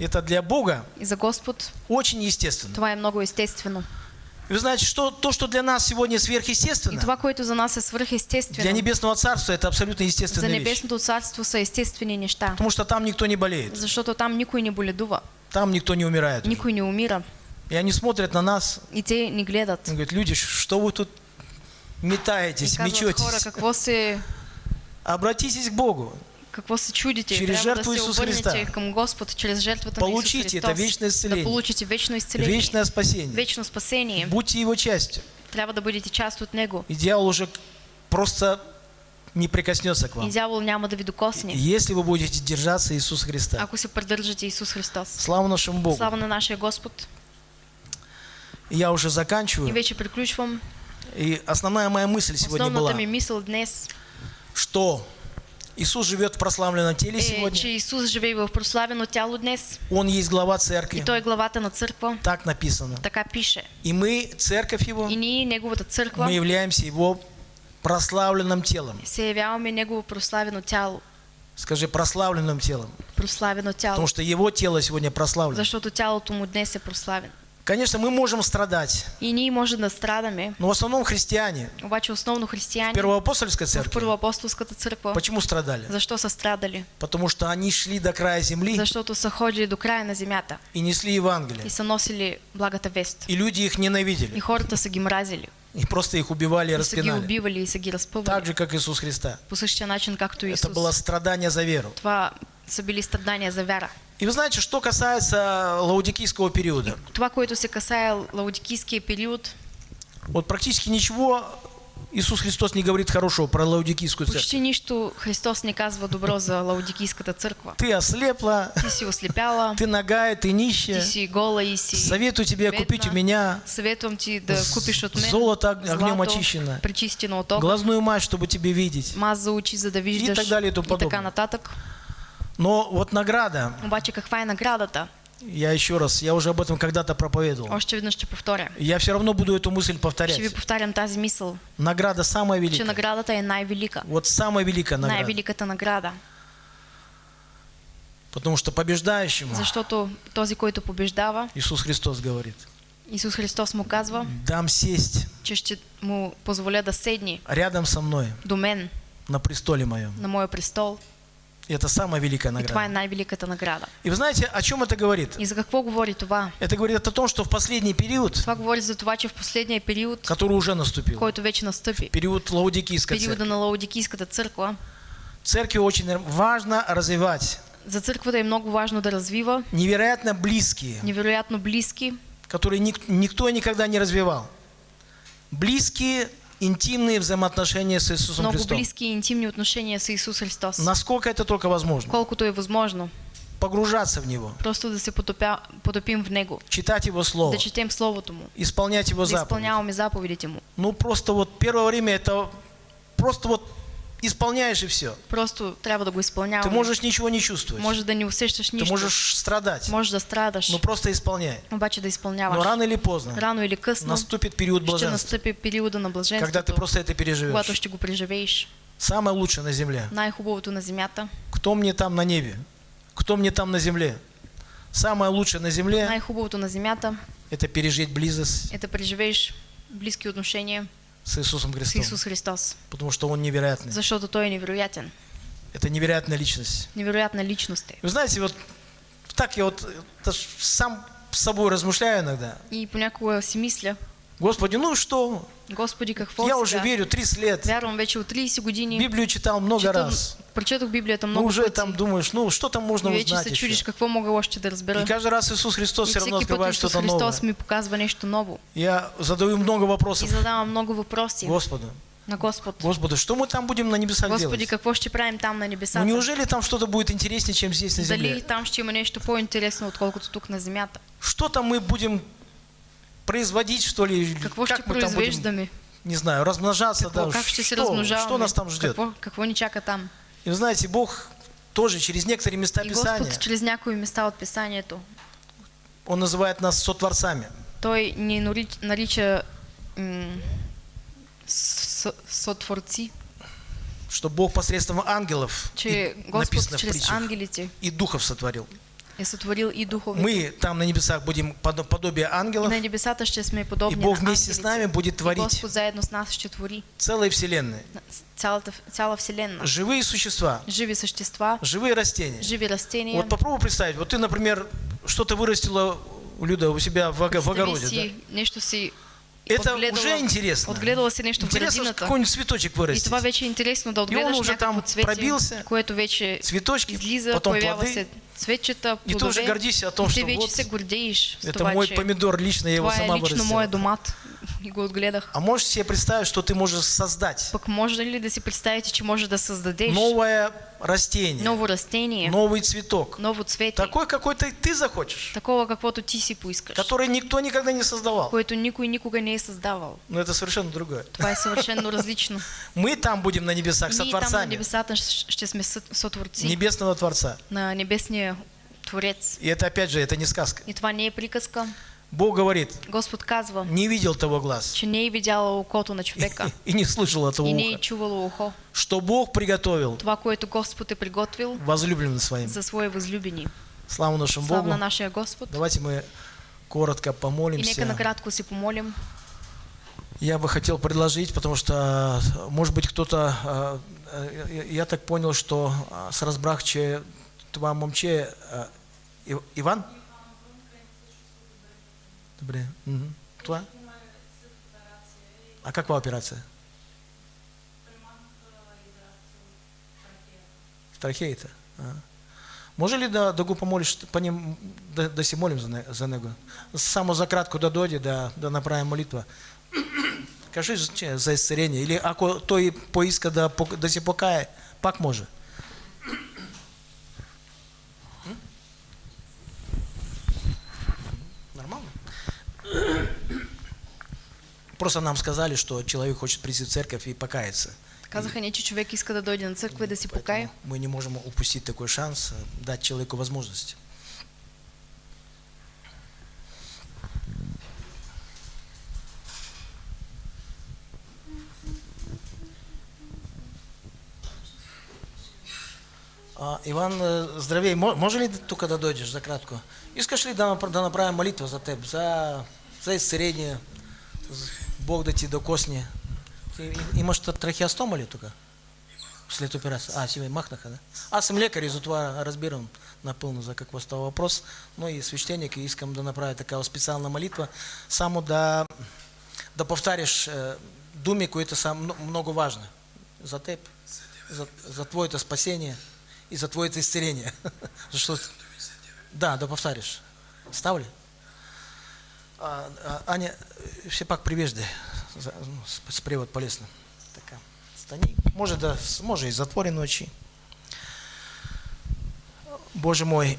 C: Это для Бога
B: И за Господ
C: очень естественно.
B: това е много естествено.
C: И Вы знаете, что то, что для нас сегодня
B: И
C: сверхъестественно,
B: това, което за нас е
C: для
B: свръхестествено,
C: Небесного Царства это абсолютно
B: за
C: естественная вещь.
B: Небесното царство са естествени неща.
C: Потому что там никто не болеет,
B: Защото там никой не боледува,
C: там никто не умирает.
B: никой не умира.
C: И они смотрят на нас
B: И те ни гледат.
C: и говорят, люди, что вы тут
B: И
C: метаетесь,
B: хора,
C: мечетесь?
B: какво се,
C: Обратитесь к Богу,
B: какво се чудите? Трябва
C: жертву
B: обърнете
C: Христа.
B: към Господ чрез жертвата на Исус
C: Получите
B: Христос.
C: это вечное исцеление.
B: Да получите вечно изцеление.
C: вечное спасение.
B: Вечно спасение.
C: Будьте его частью.
B: Трябва да бъдете част от Него.
C: И дьявол уже просто не прикоснется к
B: И
C: вам.
B: дявол няма да ви докосне,
C: Если вы будете держаться Иисуса Христа.
B: ако се придържате Исус Христос.
C: Слава нашему Богу.
B: Слава на нашия Господ.
C: Я уже
B: И
C: заканчиваю.
B: вече приключвам.
C: И основная моя мысль сегодня была,
B: Основната ми мисъл днес
C: что Иисус живет в прославленном теле сегодня.
B: че Исус живее в прославено тяло днес
C: Он есть глава
B: и
C: церкви.
B: Той е главата на църква.
C: Так написано.
B: Така пише.
C: И мы, церковь Его,
B: И ние, Неговата църква,
C: мы являемся Его прославленным телом.
B: се явяваме Негово прославено тяло.
C: Скажи, прославленным телом.
B: Прославено тяло.
C: Потому что Его тело сегодня прославлено.
B: Защото тялото му днес е прославено.
C: Конечно, мы можем страдать,
B: И ние може да страдаме,
C: но в основном христиане
B: обаче основно
C: в
B: християни
C: Первоапостольской
B: в
C: церкви
B: църква.
C: почему страдали?
B: Защо са страдали?
C: Потому что они шли до края земли
B: Защото са ходили до края на земята
C: и несли Евангелие.
B: и са носили благата вест.
C: И люди их
B: И
C: ненавидели.
B: хората са ги мразили.
C: И просто их убивали и
B: И
C: распинали.
B: убивали и ги
C: Так же, как Иисус Христа.
B: По начин, както
C: Это
B: Исус.
C: было страдание за веру.
B: Това са били страдания за вяра.
C: И вы знаете, что касается лаудикийского периода.
B: Това, което се касае лаудикийския период,
C: Вот практически ничего Иисус Христос не говорит хорошего про лаудикийскую церковь.
B: почти нищо Христос не казва добро за лаудикийската църква.
C: Ты ослепла,
B: Ти си ослепяла,
C: ты нагая, ты нищая.
B: си гола и си
C: Советую тебе
B: бедна.
C: купить у меня
B: Съветвам ти да купиш от мен
C: золото ог- огнем
B: злато,
C: очищено,
B: пречистено от
C: глазную мать, чтобы тебе видеть.
B: маз за очи, за да виждаш
C: так далее и тому
B: и така
C: подобное.
B: нататък.
C: Но вот награда,
B: Обаче каква е наградата?
C: я еще раз, я уже об этом когда-то проповедовал.
B: Още веднъж ще повторя.
C: Я все равно буду эту мысль
B: Ще ви
C: повторять.
B: повтарям тази мисъл,
C: Награда самая
B: че
C: великая.
B: наградата е най-велика.
C: Вот самая великая награда.
B: Най-великата награда.
C: Потому что побеждающему
B: Защото този, който побеждава,
C: Иисус Христос говорит,
B: Исус Христос му казва,
C: дам сесть
B: че ще му позволя да седне
C: рядом со мной
B: до мен
C: на престоле моем.
B: на моя престол.
C: И это самая великая
B: И това е
C: награда.
B: най-великата награда.
C: И вы знаете, о чем это говорит?
B: И за какво говори това?
C: Это говорит о том, что в последний период,
B: Това говори за това, че в последния период,
C: который уже наступил,
B: който вече настъпи,
C: период Лаудикийской
B: периода
C: церкви,
B: на Лаудикийската църква,
C: церкви очень важно развивать
B: за църквата е много важно да развива
C: невероятно близкие,
B: невероятно близки,
C: которые ник- никто и никогда не развивал. Близкие, интимные взаимоотношения с Иисусом
B: много
C: Христом.
B: близки и интимни отношения с Исус Христос.
C: Насколько это только возможно.
B: Колкото е възможно.
C: Погружаться в Него,
B: Просто да се потопя, потопим в Него.
C: читать Его Слово,
B: Да четем Словото Му.
C: исполнять Его
B: Да
C: заповеди.
B: изпълняваме заповедите Му.
C: Ну, просто вот первое время это просто вот исполняешь и все.
B: Просто трябва да го
C: Ты
B: изпълняваме.
C: можешь ничего не чувствовать.
B: Може да не усещаш
C: Ты
B: нищо.
C: можешь страдать.
B: Може да страдаш.
C: Ну, просто исполняй.
B: Обаче да изпълняваш.
C: Но рано или поздно
B: Рано или късно
C: наступит период
B: ще
C: блаженства,
B: настъпи периода на
C: когда ты просто это
B: когато
C: переживешь.
B: ще го преживееш.
C: Самое лучшее на земле.
B: Най-хубавото на земята.
C: Кто мне там на небе? Кто мне там на земле? Самое лучшее на земле
B: Най-хубавото на земята –
C: это пережить близость
B: е да преживееш близки отношения
C: с Иисусом
B: с
C: Христом.
B: Исус Христос.
C: Потому что Он невероятный.
B: Защото Той е невероятен.
C: Это невероятная личность.
B: Невероятна личност е.
C: Вы знаете, вот так я вот ж сам с собой размышляю иногда.
B: И понякога си мисля,
C: Господи, ну что?
B: Господи, какво
C: Я уже
B: сега?
C: верю 30 лет.
B: Вярвам вече от 30 години.
C: Библию читал много
B: Читам-
C: раз.
B: Прочетох Библията
C: Ну
B: много
C: уже
B: пъти.
C: там думаешь, ну что там можно
B: и вече
C: узнать
B: се чудиш какво мога още да разбера.
C: И каждый раз Иисус Христос
B: И
C: все равно открывает что-то новое.
B: Христос ми показва нещо ново.
C: Я задаю много
B: И
C: вопросов
B: задавам много въпроси
C: Господу.
B: на Господ.
C: Господи, что мы там будем на небесах
B: Господи,
C: делать?
B: какво ще правим там на
C: Ну
B: небесата?
C: неужели там что-то будет интереснее, чем здесь на
B: Дали
C: земле?
B: там ще има нещо по-интересно, отколкото тук на земята?
C: Что там мы будем производить, что ли?
B: Ще
C: как мы там будем, не знаю, размножаться? Да,
B: как
C: что, что нас там ждет?
B: Ни чака там?
C: И вы знаете, Бог тоже через некоторые места
B: И
C: Писания,
B: Господ чрез някои места от Писанието,
C: Он называет нас сотворцами.
B: Той ни нарич- нарича м, с- сътворци,
C: Что Бог посредством ангелов,
B: че
C: и написано в притчах,
B: ангелите
C: и духов сотворил.
B: Е сътворил и духове.
C: Мы там на небесах будем подо- подобие
B: И
C: ангелов,
B: на небесата ще сме
C: и
B: подобни
C: Бог
B: на
C: вместе с нами будет
B: И
C: творить
B: Господ заедно с нас ще твори
C: целые вселенные.
B: на- цялата, цяла вселена.
C: Живые существа,
B: Живи същества,
C: живые растения.
B: живи растения.
C: Вот попробуй представить, вот ты, например, что-то вырастила, Люда, у себя в, в огороде,
B: си,
C: да?
B: нещо си
C: Это уже интересно.
B: Отгледала си нещо в
C: Интересно,
B: градината.
C: какой-нибудь цветочек
B: И
C: вырастить.
B: това вече интересно да отгледаш
C: уже там
B: цвете,
C: пробился,
B: което вече
C: Цветочки,
B: излиза,
C: потом плоды.
B: се
C: И ты уже гордишься о том, что вот Это мой помидор, лично я его сама вырастила. А можешь себе представить, что ты можешь создать?
B: Може ли да си представите, че може да създадеш
C: новое растение,
B: ново растение,
C: новый цветок,
B: ново цвете,
C: такой, какой ты, ты захочешь,
B: такова каквото ти си поискаш,
C: который никто никогда не создавал.
B: което никой никога не е създавал.
C: Но это совершенно другое.
B: Това е съвършенно различно.
C: Мы там будем на небесах со
B: Ние там на щ- ще сме сътворци
C: небесного Творца.
B: на небесния Творец.
C: И это опять же, это не сказка.
B: И това не е приказка.
C: Бог говорит,
B: Господ казва,
C: не видел того глаз
B: че не е видяло окото на човека
C: и не слышал этого
B: и не чувало ухо.
C: что Бог приготовил
B: Това, което Господ е приготвил
C: возлюбленным своим.
B: за свои възлюбени.
C: Слава нашему
B: Слава
C: Богу.
B: на нашия Господ.
C: Давайте мы коротко
B: И нека
C: помолимся.
B: накратко си помолим.
C: Я бы хотел предложить, потому что, может быть, кто-то, э, я- так понял, что э, с разбрахче това момче Ив- Иван? Добре. Мгм. Това? А каква операция? В трахеите. Ага. Може ли да, да го помолиш, по ним, да, да си молим за, за него? Само за кратко да дойде, да, да направим молитва. Кажи че, за исцеление. Или ако той поиска да, да се покае, пак може. Просто нам сказали, что человек хочет прийти в церковь и покаяться.
B: Казаха ни, че човек иска да дойде на църква и да си покае.
C: Мы не можем упустить такой шанс, э, дать человеку возможность. А, Иван, э, здравей, Мо- може ли тук да дойдеш за кратко? Искаш ли да, да направим молитва за теб, за, за исцеление, з- Бог да ти докосне? Ти и- имаш та- трахеостома ли тук? След операции. А, себе махнаха, да? Аз съм лекар и затова разбирам напълно за какво става въпрос, но и свещеник и искам да направя такава специална молитва, само да, да повтаряш е, думи, които са мно- много важни за теб, за, за твоето спасение и за твоето исцеление. Защото... Да, да? А, а, Аня, все пак привеждай за- ну, с, превод полезно. Така. Стани. Може да, може и затворени очі. Боже мой,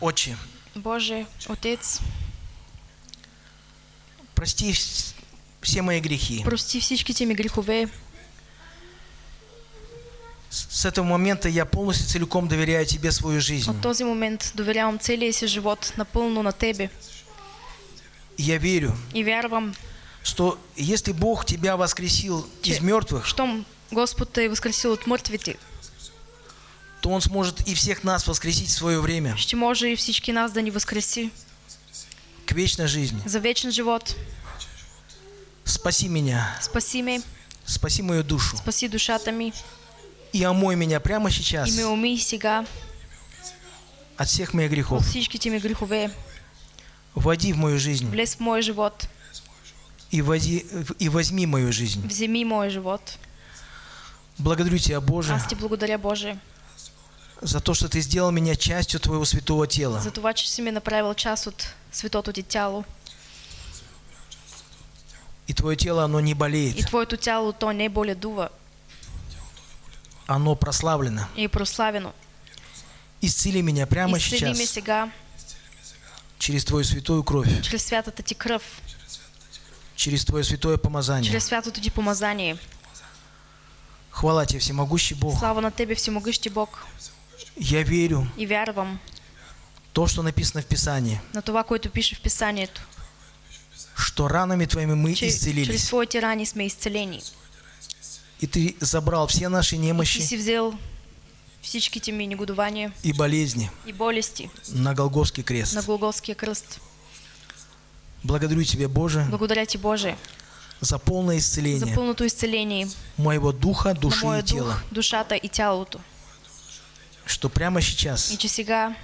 C: Отче,
B: Боже, Отец,
C: прости вс- все мои грехи.
B: прости всичките ми грехове.
C: С этого момента я полностью целиком доверяю Тебе свою жизнь.
B: От този момент доверявам целия си живот напълно на Тебе
C: я верю,
B: и вярвам,
C: что если Бог Тебя воскресил из мертвых,
B: щом Господ те е възкресил от мъртвите,
C: то Он сможет и всех нас воскресить в свое время
B: ще може и всички нас да ни възкреси
C: к вечной жизни.
B: за вечен живот.
C: Спаси меня,
B: Спаси ме,
C: спаси мою душу
B: спаси душата ми
C: и омой меня прямо сейчас
B: и ме умий сега
C: от всех моих
B: от
C: грехов.
B: всичките ми грехове.
C: Войди в мою жизнь
B: Влез в моя живот,
C: и, вози, и возьми мою жизнь.
B: вземи моя живот.
C: Благодарю Тебя, Боже,
B: Аз ти благодаря, Боже,
C: за то, что Ты сделал меня частью Твоего святого тела.
B: за това, че си ми направил част от светото ти тяло.
C: И Твое тело, оно не
B: И
C: болеет,
B: твоето тяло то не боледува
C: оно прославлено.
B: и прославено.
C: Исцели меня прямо
B: Изцели ме
C: сейчас
B: сега
C: через Твою святую кровь,
B: чрез святата ти кръв,
C: через Твое святое помазание.
B: чрез святото ти помазание.
C: Хвала Тебе, всемогущий Бог.
B: Слава на Тебе, всемогъщи Бог.
C: Я верю
B: И вярвам
C: в то, что написано в Писании,
B: на това, което пише в Писанието,
C: что ранами Твоими мы
B: че
C: исцелились.
B: Твоите рани сме изцелени.
C: И Ты забрал все наши немощи
B: си взел всичките ми негодования
C: и болезни
B: и болести
C: на Голгофский крест.
B: на Голготския кръст.
C: Благодарю Тебя, Боже,
B: Благодаря Ти, Боже,
C: за полное
B: за
C: исцеление
B: пълното изцеление
C: моего духа, души и тела.
B: дух, душата и тялото.
C: Что прямо
B: И
C: сейчас
B: че сега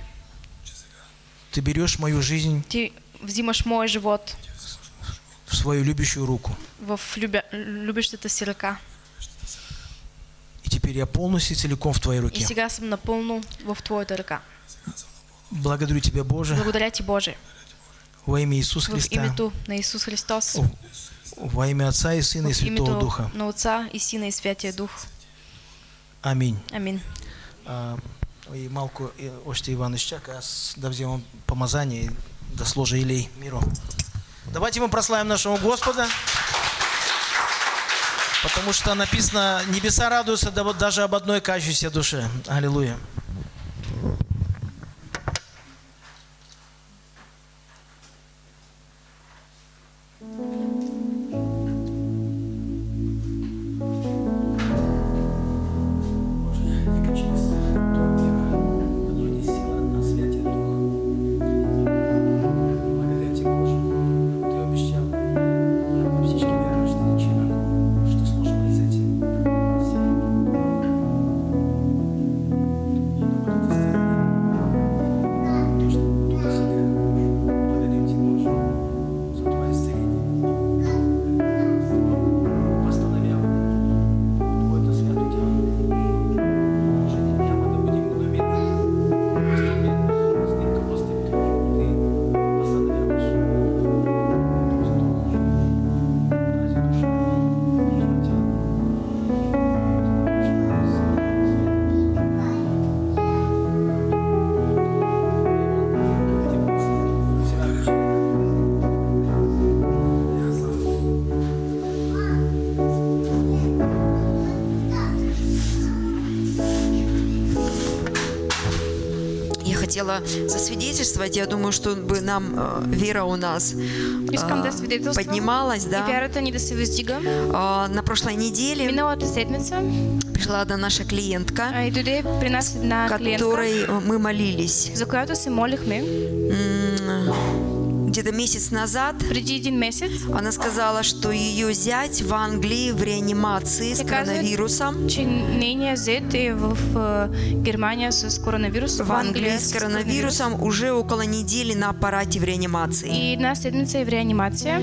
C: Ты берешь мою жизнь
B: Ти взимаш моя живот
C: в свою любящую руку.
B: в любя... любещата си ръка.
C: И теперь я полностью и целиком в Твоей
B: И
C: руке.
B: сега съм напълно в Твоята ръка.
C: Благодарю Тебя, Боже,
B: Благодаря Ти, Боже,
C: Во имя Иисуса
D: в
C: Христа.
D: името на Исус Христос,
C: О, Во имя Отца и Сына и Святого Духа.
D: на Отца и Сина и Святия Дух.
C: Аминь.
D: Амин.
C: А, И малку и още Иван Ищак, аз да вземем помазание и да сложа илей миру. Давайте мы прославим нашего Господа, потому что написано, небеса радуются даже об одной кающейся душе. Аллилуйя.
A: Хотела засвидетельствовать, я думаю, что бы нам э, вера у нас э, поднималась, да. А, На прошлой неделе пришла одна наша клиентка,
D: а, клиентка,
A: которой э, мы молились.
D: За която се молихме
A: М, где-то месяц назад.
D: месец,
A: Она сказала, что ее зять в Англии в реанимации с коронавирусом.
D: в а, Германия с коронавирус,
A: В Англии с коронавирусом уже около недели на аппарате в реанимации.
D: И една седмица е в реанимация.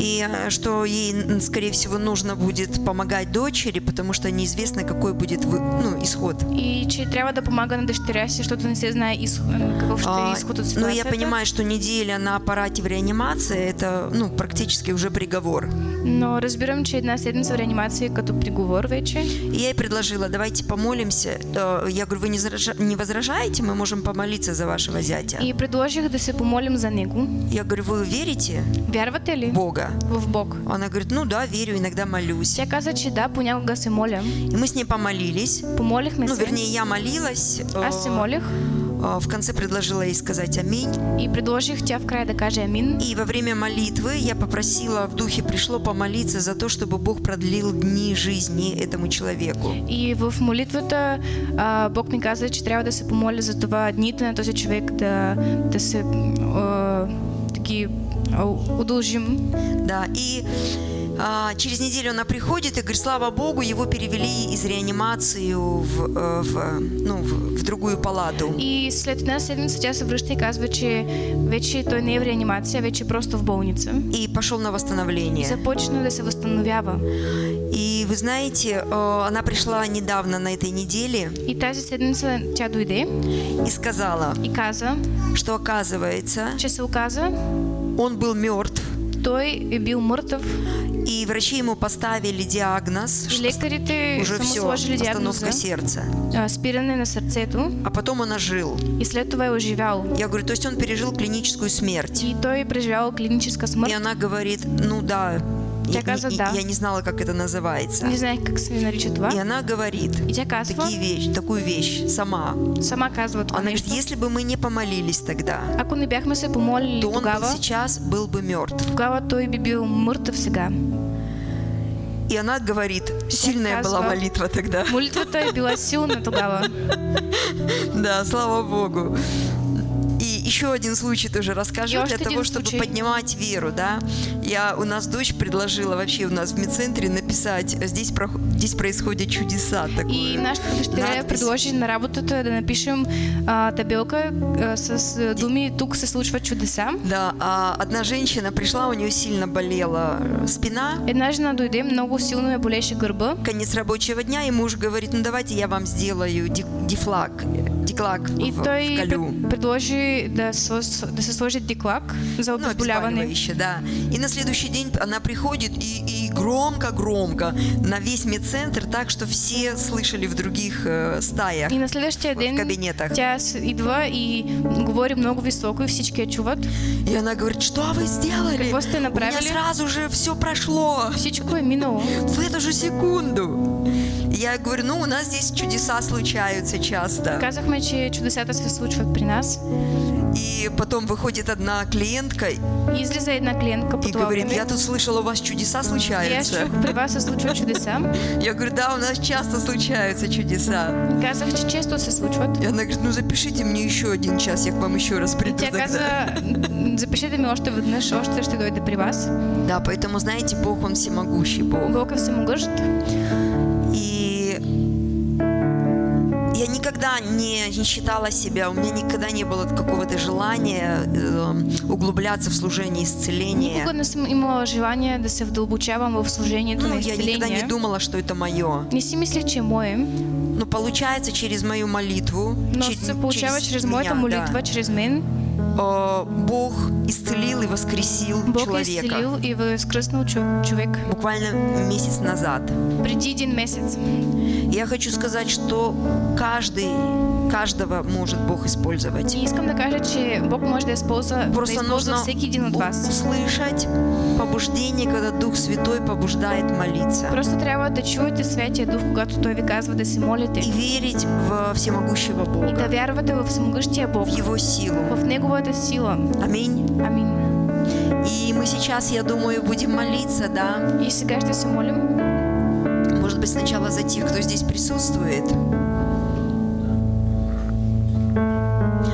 A: И э, что ей, скорее всего, нужно будет помогать дочери, потому что неизвестно, какой будет ну, исход.
D: И че трябва да помага на дъщеря си, защото не се знае изход, какъв ще
A: А,
D: е изход от
A: но
D: ситуацията.
A: я понимаю, что неделя на аппарате в реанимации это ну, практически уже приговор.
D: Но разбирам, че една седмица в реанимация е като приговор вече.
A: И я ей предложила, давайте помолимся. Я говорю, вы не, возражаете? Мы можем помолиться за вашего зятя.
D: И предложих да се помолим за него.
A: Я говорю, вы верите
D: Вярвате ли
A: Бога?
D: в Бог?
A: Она говорит, ну да, верю, иногда молюсь.
D: Тя каза, че да, понякога се моля.
A: И мы с ней помолились.
D: Помолихме
A: Ну,
D: се.
A: вернее, я молилась.
D: Аз се молих
A: э, В конце предложила ей сказать аминь.
D: и предложих тя в края да каже амин.
A: И во время молитвы я попросила, в духе пришло помолиться за то, чтобы Бог продлил дни жизни этому человеку.
D: И в молитвата а, Бог ми каза, че трябва да се помоля за това дните на този човек да, да се а, таки а, удължим.
A: Да, и а, через неделю она приходит и говорит, слава Богу, его перевели из реанимации в, э, в, ну, в, в другую палату.
D: И след една седмица тя се връща и казва, че вече той не е в реанимация, вече е просто в болница.
A: И пошел на восстановление.
D: Започна да се възстановява.
A: И вы знаете, э, она пришла недавно на этой неделе
D: И тази седмица тя дойде
A: и сказала,
D: и каза,
A: что оказывается,
D: че се оказа,
A: он был мертв,
D: е бил мъртъв
A: и врачи ему поставили диагноз,
D: и
A: что
D: лекарите
A: уже все, остановка сердца.
D: а, спиране на сърцето
A: А потом он ожил.
D: и след това е оживял.
A: Я говорю, то есть он пережил клиническую смерть.
D: И той е преживял клиническа
A: И
D: смърт.
A: она говорит, ну да, я, не-
D: да.
A: я не знала, как это называется.
D: Не знаех как се нарича това.
A: И она говорит такие вещи, такую вещь сама.
D: сама казва
A: Она говорит, если бы мы не помолились тогда,
D: Ако не бяхме се помолили
A: то он бы
D: тогава,
A: сейчас был бы мертв.
D: тогава той би бил мъртъв сега.
A: И она говорит, сильная была молитва тогда.
D: Молитвата е била силна тогава.
A: Да, слава Богу. И еще один случай тоже расскажу
D: И
A: для того, чтобы
D: случай.
A: поднимать веру, да. Я у нас дочь предложила вообще у нас в медцентре написать здесь прох- здесь происходят чудеса такое.
D: И нашата дъщеря
A: надпис.
D: предложи на работата да напишем а, табелка а, с думи «Тук се случват чудеса».
A: Да, а одна женщина пришла, у нее сильно болела спина.
D: Една жена дойде, много силно я болеше гърба.
A: Конец рабочего дня, и муж говорит, ну давайте я вам сделаю дифлаг, э, диклак
D: И
A: в,
D: той
A: вколю.
D: пред- предложи да, сво- да се диклак за
A: Ну,
D: обезболяване.
A: обезболивающее, да. И на следующий день она приходит и, и громко-громко на весь медцентр, так что все слышали в других э, стаях.
D: И на следващия
A: в
D: ден
A: кабинетах.
D: тя с- идва и говори много високо и всички чуват.
A: И она говорит, что вы сделали?
D: Какво сте
A: У меня
D: направили?
A: сразу же все прошло.
D: Всичко е минало.
A: В эту же секунду. И Я говорю, ну у нас здесь чудеса случаются часто.
D: Казахме, че чудесата се случват при нас.
A: И потом выходит одна клиентка и
D: И излиза една клиентка това
A: говорит, я тут слышала, у вас чудеса
D: И
A: случаются.
D: чух, при вас случват чудеса.
A: Я говорю, да, у нас часто случаются чудеса.
D: Казах, че често се случват.
A: И она говорит, ну запишите мне еще один час, я к вам еще раз приду тогда.
D: каза, запишете ми още веднъж, още ще дойде при вас.
A: Да, поэтому, знаете, Бог, Он всемогущий Бог.
D: Бог е
A: никогда не, не считала себя, у меня никогда не было какого-то желания э, углубляться в служение исцеления.
D: Никога не съм имала желание да се вдълбочавам в служението
A: Ну,
D: на
A: я никогда не думала, что это мое.
D: Не си мислех, че мое,
A: Но получается через мою молитву,
D: но
A: чер-
D: се получава чрез моята молитва,
A: да,
D: чрез мен.
A: Э, Бог исцелил и воскресил
D: Бог
A: человека
D: изцелил и възкръснал чу- човек
A: буквально месяц назад.
D: преди един месец.
A: Я хочу сказать, что каждый, каждого может Бог использовать.
D: И искам да кажа, че Бог може да използва, да
A: Просто нужно
D: един от вас.
A: услышать побуждение, когда Дух Святой побуждает молиться.
D: Просто трябва да чуете Святия Дух, когато Той ви казва да се молите.
A: И верить в всемогущего
D: И да
A: Бога,
D: вярвате в всемогъщия Бог,
A: в Его силу.
D: в Неговата сила.
A: Аминь.
D: Амин.
A: И мы сейчас, я думаю, будем молиться, да?
D: И сега ще се молим.
A: Может быть, сначала за тех, кто здесь присутствует.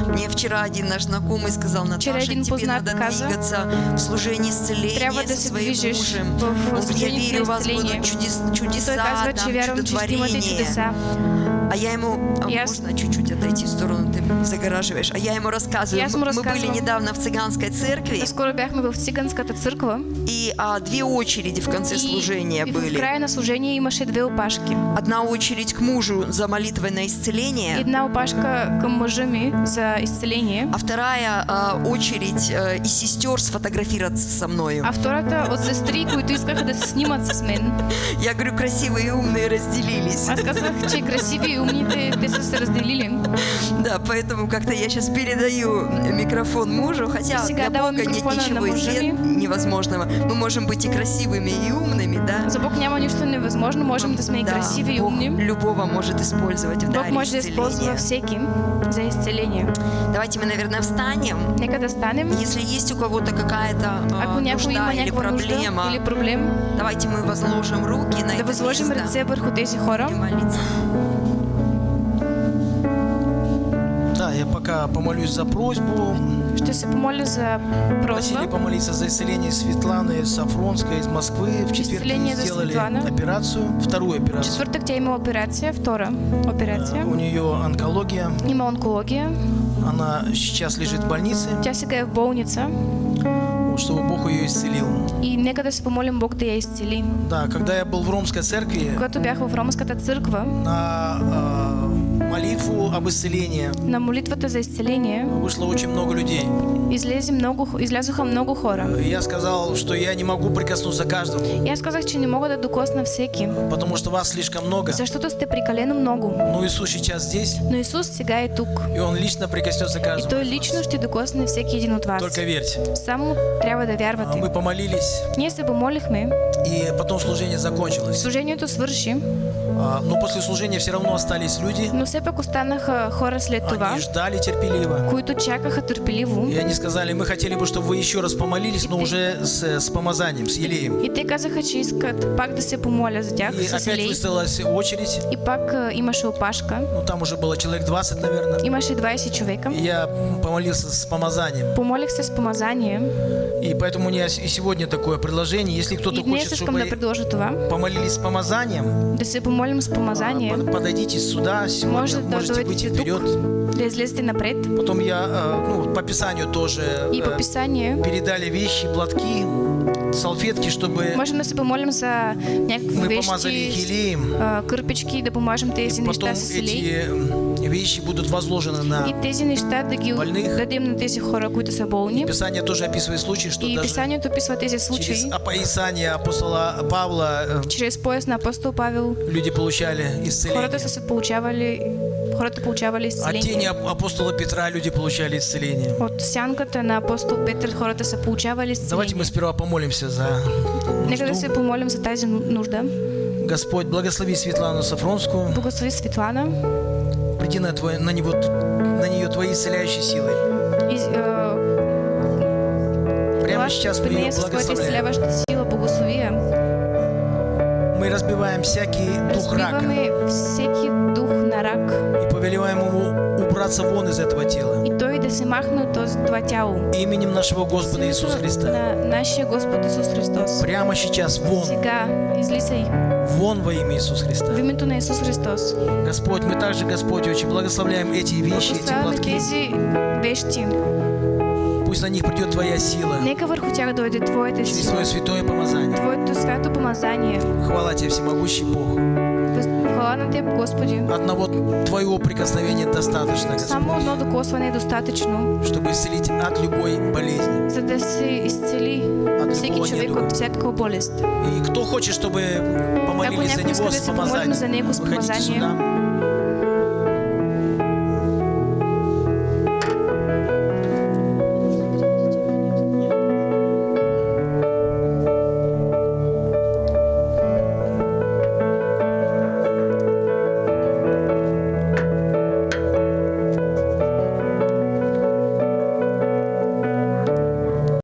A: Мне вчера один наш знакомый сказал,
D: Вчера
A: Наташа,
D: один
A: тебе надо
D: каза,
A: двигаться в служении исцеления
D: трябва да
A: со своим мужем. Он говорит, я верю, у вас будут чудес- чудеса,
D: казва,
A: там, чудотворения. А я ему, а
D: Я
A: можно чуть-чуть отойти в сторону, загораживаешь. А я ему рассказываю,
D: Я
A: мы,
D: ему
A: мы были недавно в цыганской церкви,
D: Наскоро бяхме в циганската църква
A: и а, две очереди в конце
D: и,
A: служения
D: и в
A: были.
D: края на служение имаше две опашки.
A: Одна очередь к мужу за молитвой на исцеление,
D: Една опашка към мъжа ми за изцеление,
A: а вторая а, очередь а, из сестер сфотографироваться со мною.
D: а втората от сестри, които искаха да се снимат с мен.
A: Я говорю, красивые и умные разделились.
D: Аз казах, че красиви и умните те са се разделили.
A: Да, поэтому как-то я сейчас передаю микрофон мужу, хотя для Бога нет ничего нет невозможного. Мы можем быть и красивыми, и умными, да?
D: За Бог няма нищо невъзможно, можем да сме и
A: Да,
D: красиви и умни.
A: любого может использовать в
D: Бог
A: даре
D: може да използва
A: исцеления.
D: всеки за изцеление.
A: Давайте мы, наверное, встанем.
D: Нека да станем.
A: Если есть у кого-то какая-то а,
D: Ако
A: нужда или проблема,
D: или проблем,
A: давайте мы возложим руки на
D: да
A: это
D: възложим
A: место.
D: ръце върху тези хора.
A: Молиться.
C: Пока помолюсь за просьбу.
D: Ще се помоля за
C: Просили
D: просьба.
C: помолиться за исцеление Светланы Сафронской из Москвы. В четверг ей сделали
D: Светлана.
C: операцию, вторую операцию.
D: Четвъртък тя има операция, втора операция.
C: У нее онкология.
D: Има онкология.
C: Она сейчас лежит в больнице,
D: сега е в болница
C: чтобы Бог ее исцелил.
D: и нека да се помолим Бог да я изцели.
C: Да, когда я был в Ромской церкви,
D: Когато бях в Ромската църква,
C: на э, молитву об исцелении
D: на молитвата за изцеление
C: вышло очень много людей.
D: излезе много, излязоха много хора.
C: И Я сказал, что я не могу прикоснуться к каждому,
D: И аз казах, че не мога да докосна всеки,
C: потому что вас слишком много.
D: защото сте прекалено много.
C: Но Иисус сейчас здесь,
D: Но Исус сега е тук.
C: и Он лично прикоснется к
D: И
C: каждому.
D: Той
C: из вас.
D: лично ще докосне всеки един от вас.
C: Только верьте.
D: Само трябва да вярвате.
C: Мы помолились,
D: Ние се помолихме,
C: и потом служение закончилось.
D: служението свърши,
C: А, Но после служения все равно остались люди.
D: но все пак останаха хора след това,
C: Они ждали терпеливо.
D: които чакаха търпеливо.
C: И они сказали, мы хотели бы, чтобы вы еще раз помолились, но уже с, с помазанием, с елеем.
D: И те казаха, че искат пак да се помоля за тях
C: И
D: с
C: опять
D: елей.
C: выставилась очередь.
D: И пак а, имаше опашка.
C: Ну, там уже было человек 20, наверное.
D: Имаше 20 човека.
C: И я помолился с помазанием.
D: Помолих се с помазание.
C: И поэтому у меня и сегодня такое предложение. Если кто-то хочет, чтобы
D: предложа това.
C: помолились с помазанием,
D: Да се помолим с
C: а,
D: помазание.
C: под- подойдите сюда, сегодня
D: Може да
C: можете выйти вперед.
D: напред.
C: Потом я, а, ну, по Писанию тоже
D: И
C: э,
D: по Писанию
C: передали вещи, платки. салфетки, чтобы
D: Можем да се помолим за някакви
C: мы помазали их
D: вещи, а, кърпички, да поможем тези
C: Потом
D: неща с елей.
C: эти вещи будут возложены
D: И
C: на... больных.
D: болни.
C: Писание тоже описывает случаи, что
D: И
C: даже через
D: случаи.
C: опоисание апостола Павла э,
D: Чрез пояс на апостол Павел
C: люди получали исцеление.
D: получавали, хората получавали
C: От тени апостола Петра люди получали исцеление.
D: От сянката на апостол Петър хората са получавали
C: Давайте мы сперва помолимся за
D: Нека да се помолим за тази ну- нужда.
C: Господь, благослови Светлану Сафронскую.
D: Благослови Светлана.
C: Приди на, твой, на, него, на нее твои исцеляющие силы.
D: И, э,
C: Прямо сейчас мы ее благословляем. Мы разбиваем всякий дух рака
D: всеки дух на рак
C: и повелеваем ему убраться вон из этого тела.
D: и той да се махне от това тяло.
C: Именем нашего Господа Иисуса Христа.
D: На нашия Господ Исус Христос.
C: Прямо сейчас вон,
D: Сега излисай
C: вон во имя Иисуса
D: в
C: Христа.
D: името на Исус Христос.
C: Господь, мы также, Господь, очень благословляем эти вещи, эти платки.
D: вещи.
C: Пусть на них придет Твоя сила
D: Нека върху тях дойде Твоята
C: через
D: сила,
C: Твое святое помазание.
D: Твоето свято помазание.
C: Хвала Тебе, всемогущий Бог.
D: Хвала на Теб, Господи.
C: Одного Твоего прикосновения достаточно,
D: Само
C: Господь,
D: едно докосване е достатъчно,
C: чтобы исцелить от любой болезни.
D: за да се изцели
C: От
D: всеки човек от всякаква болест.
C: И кто хочет, чтобы
D: Ако
C: помолились за
D: някой иска
C: него
D: да се помолим за него с
C: выходите
D: помазанием,
C: сюда.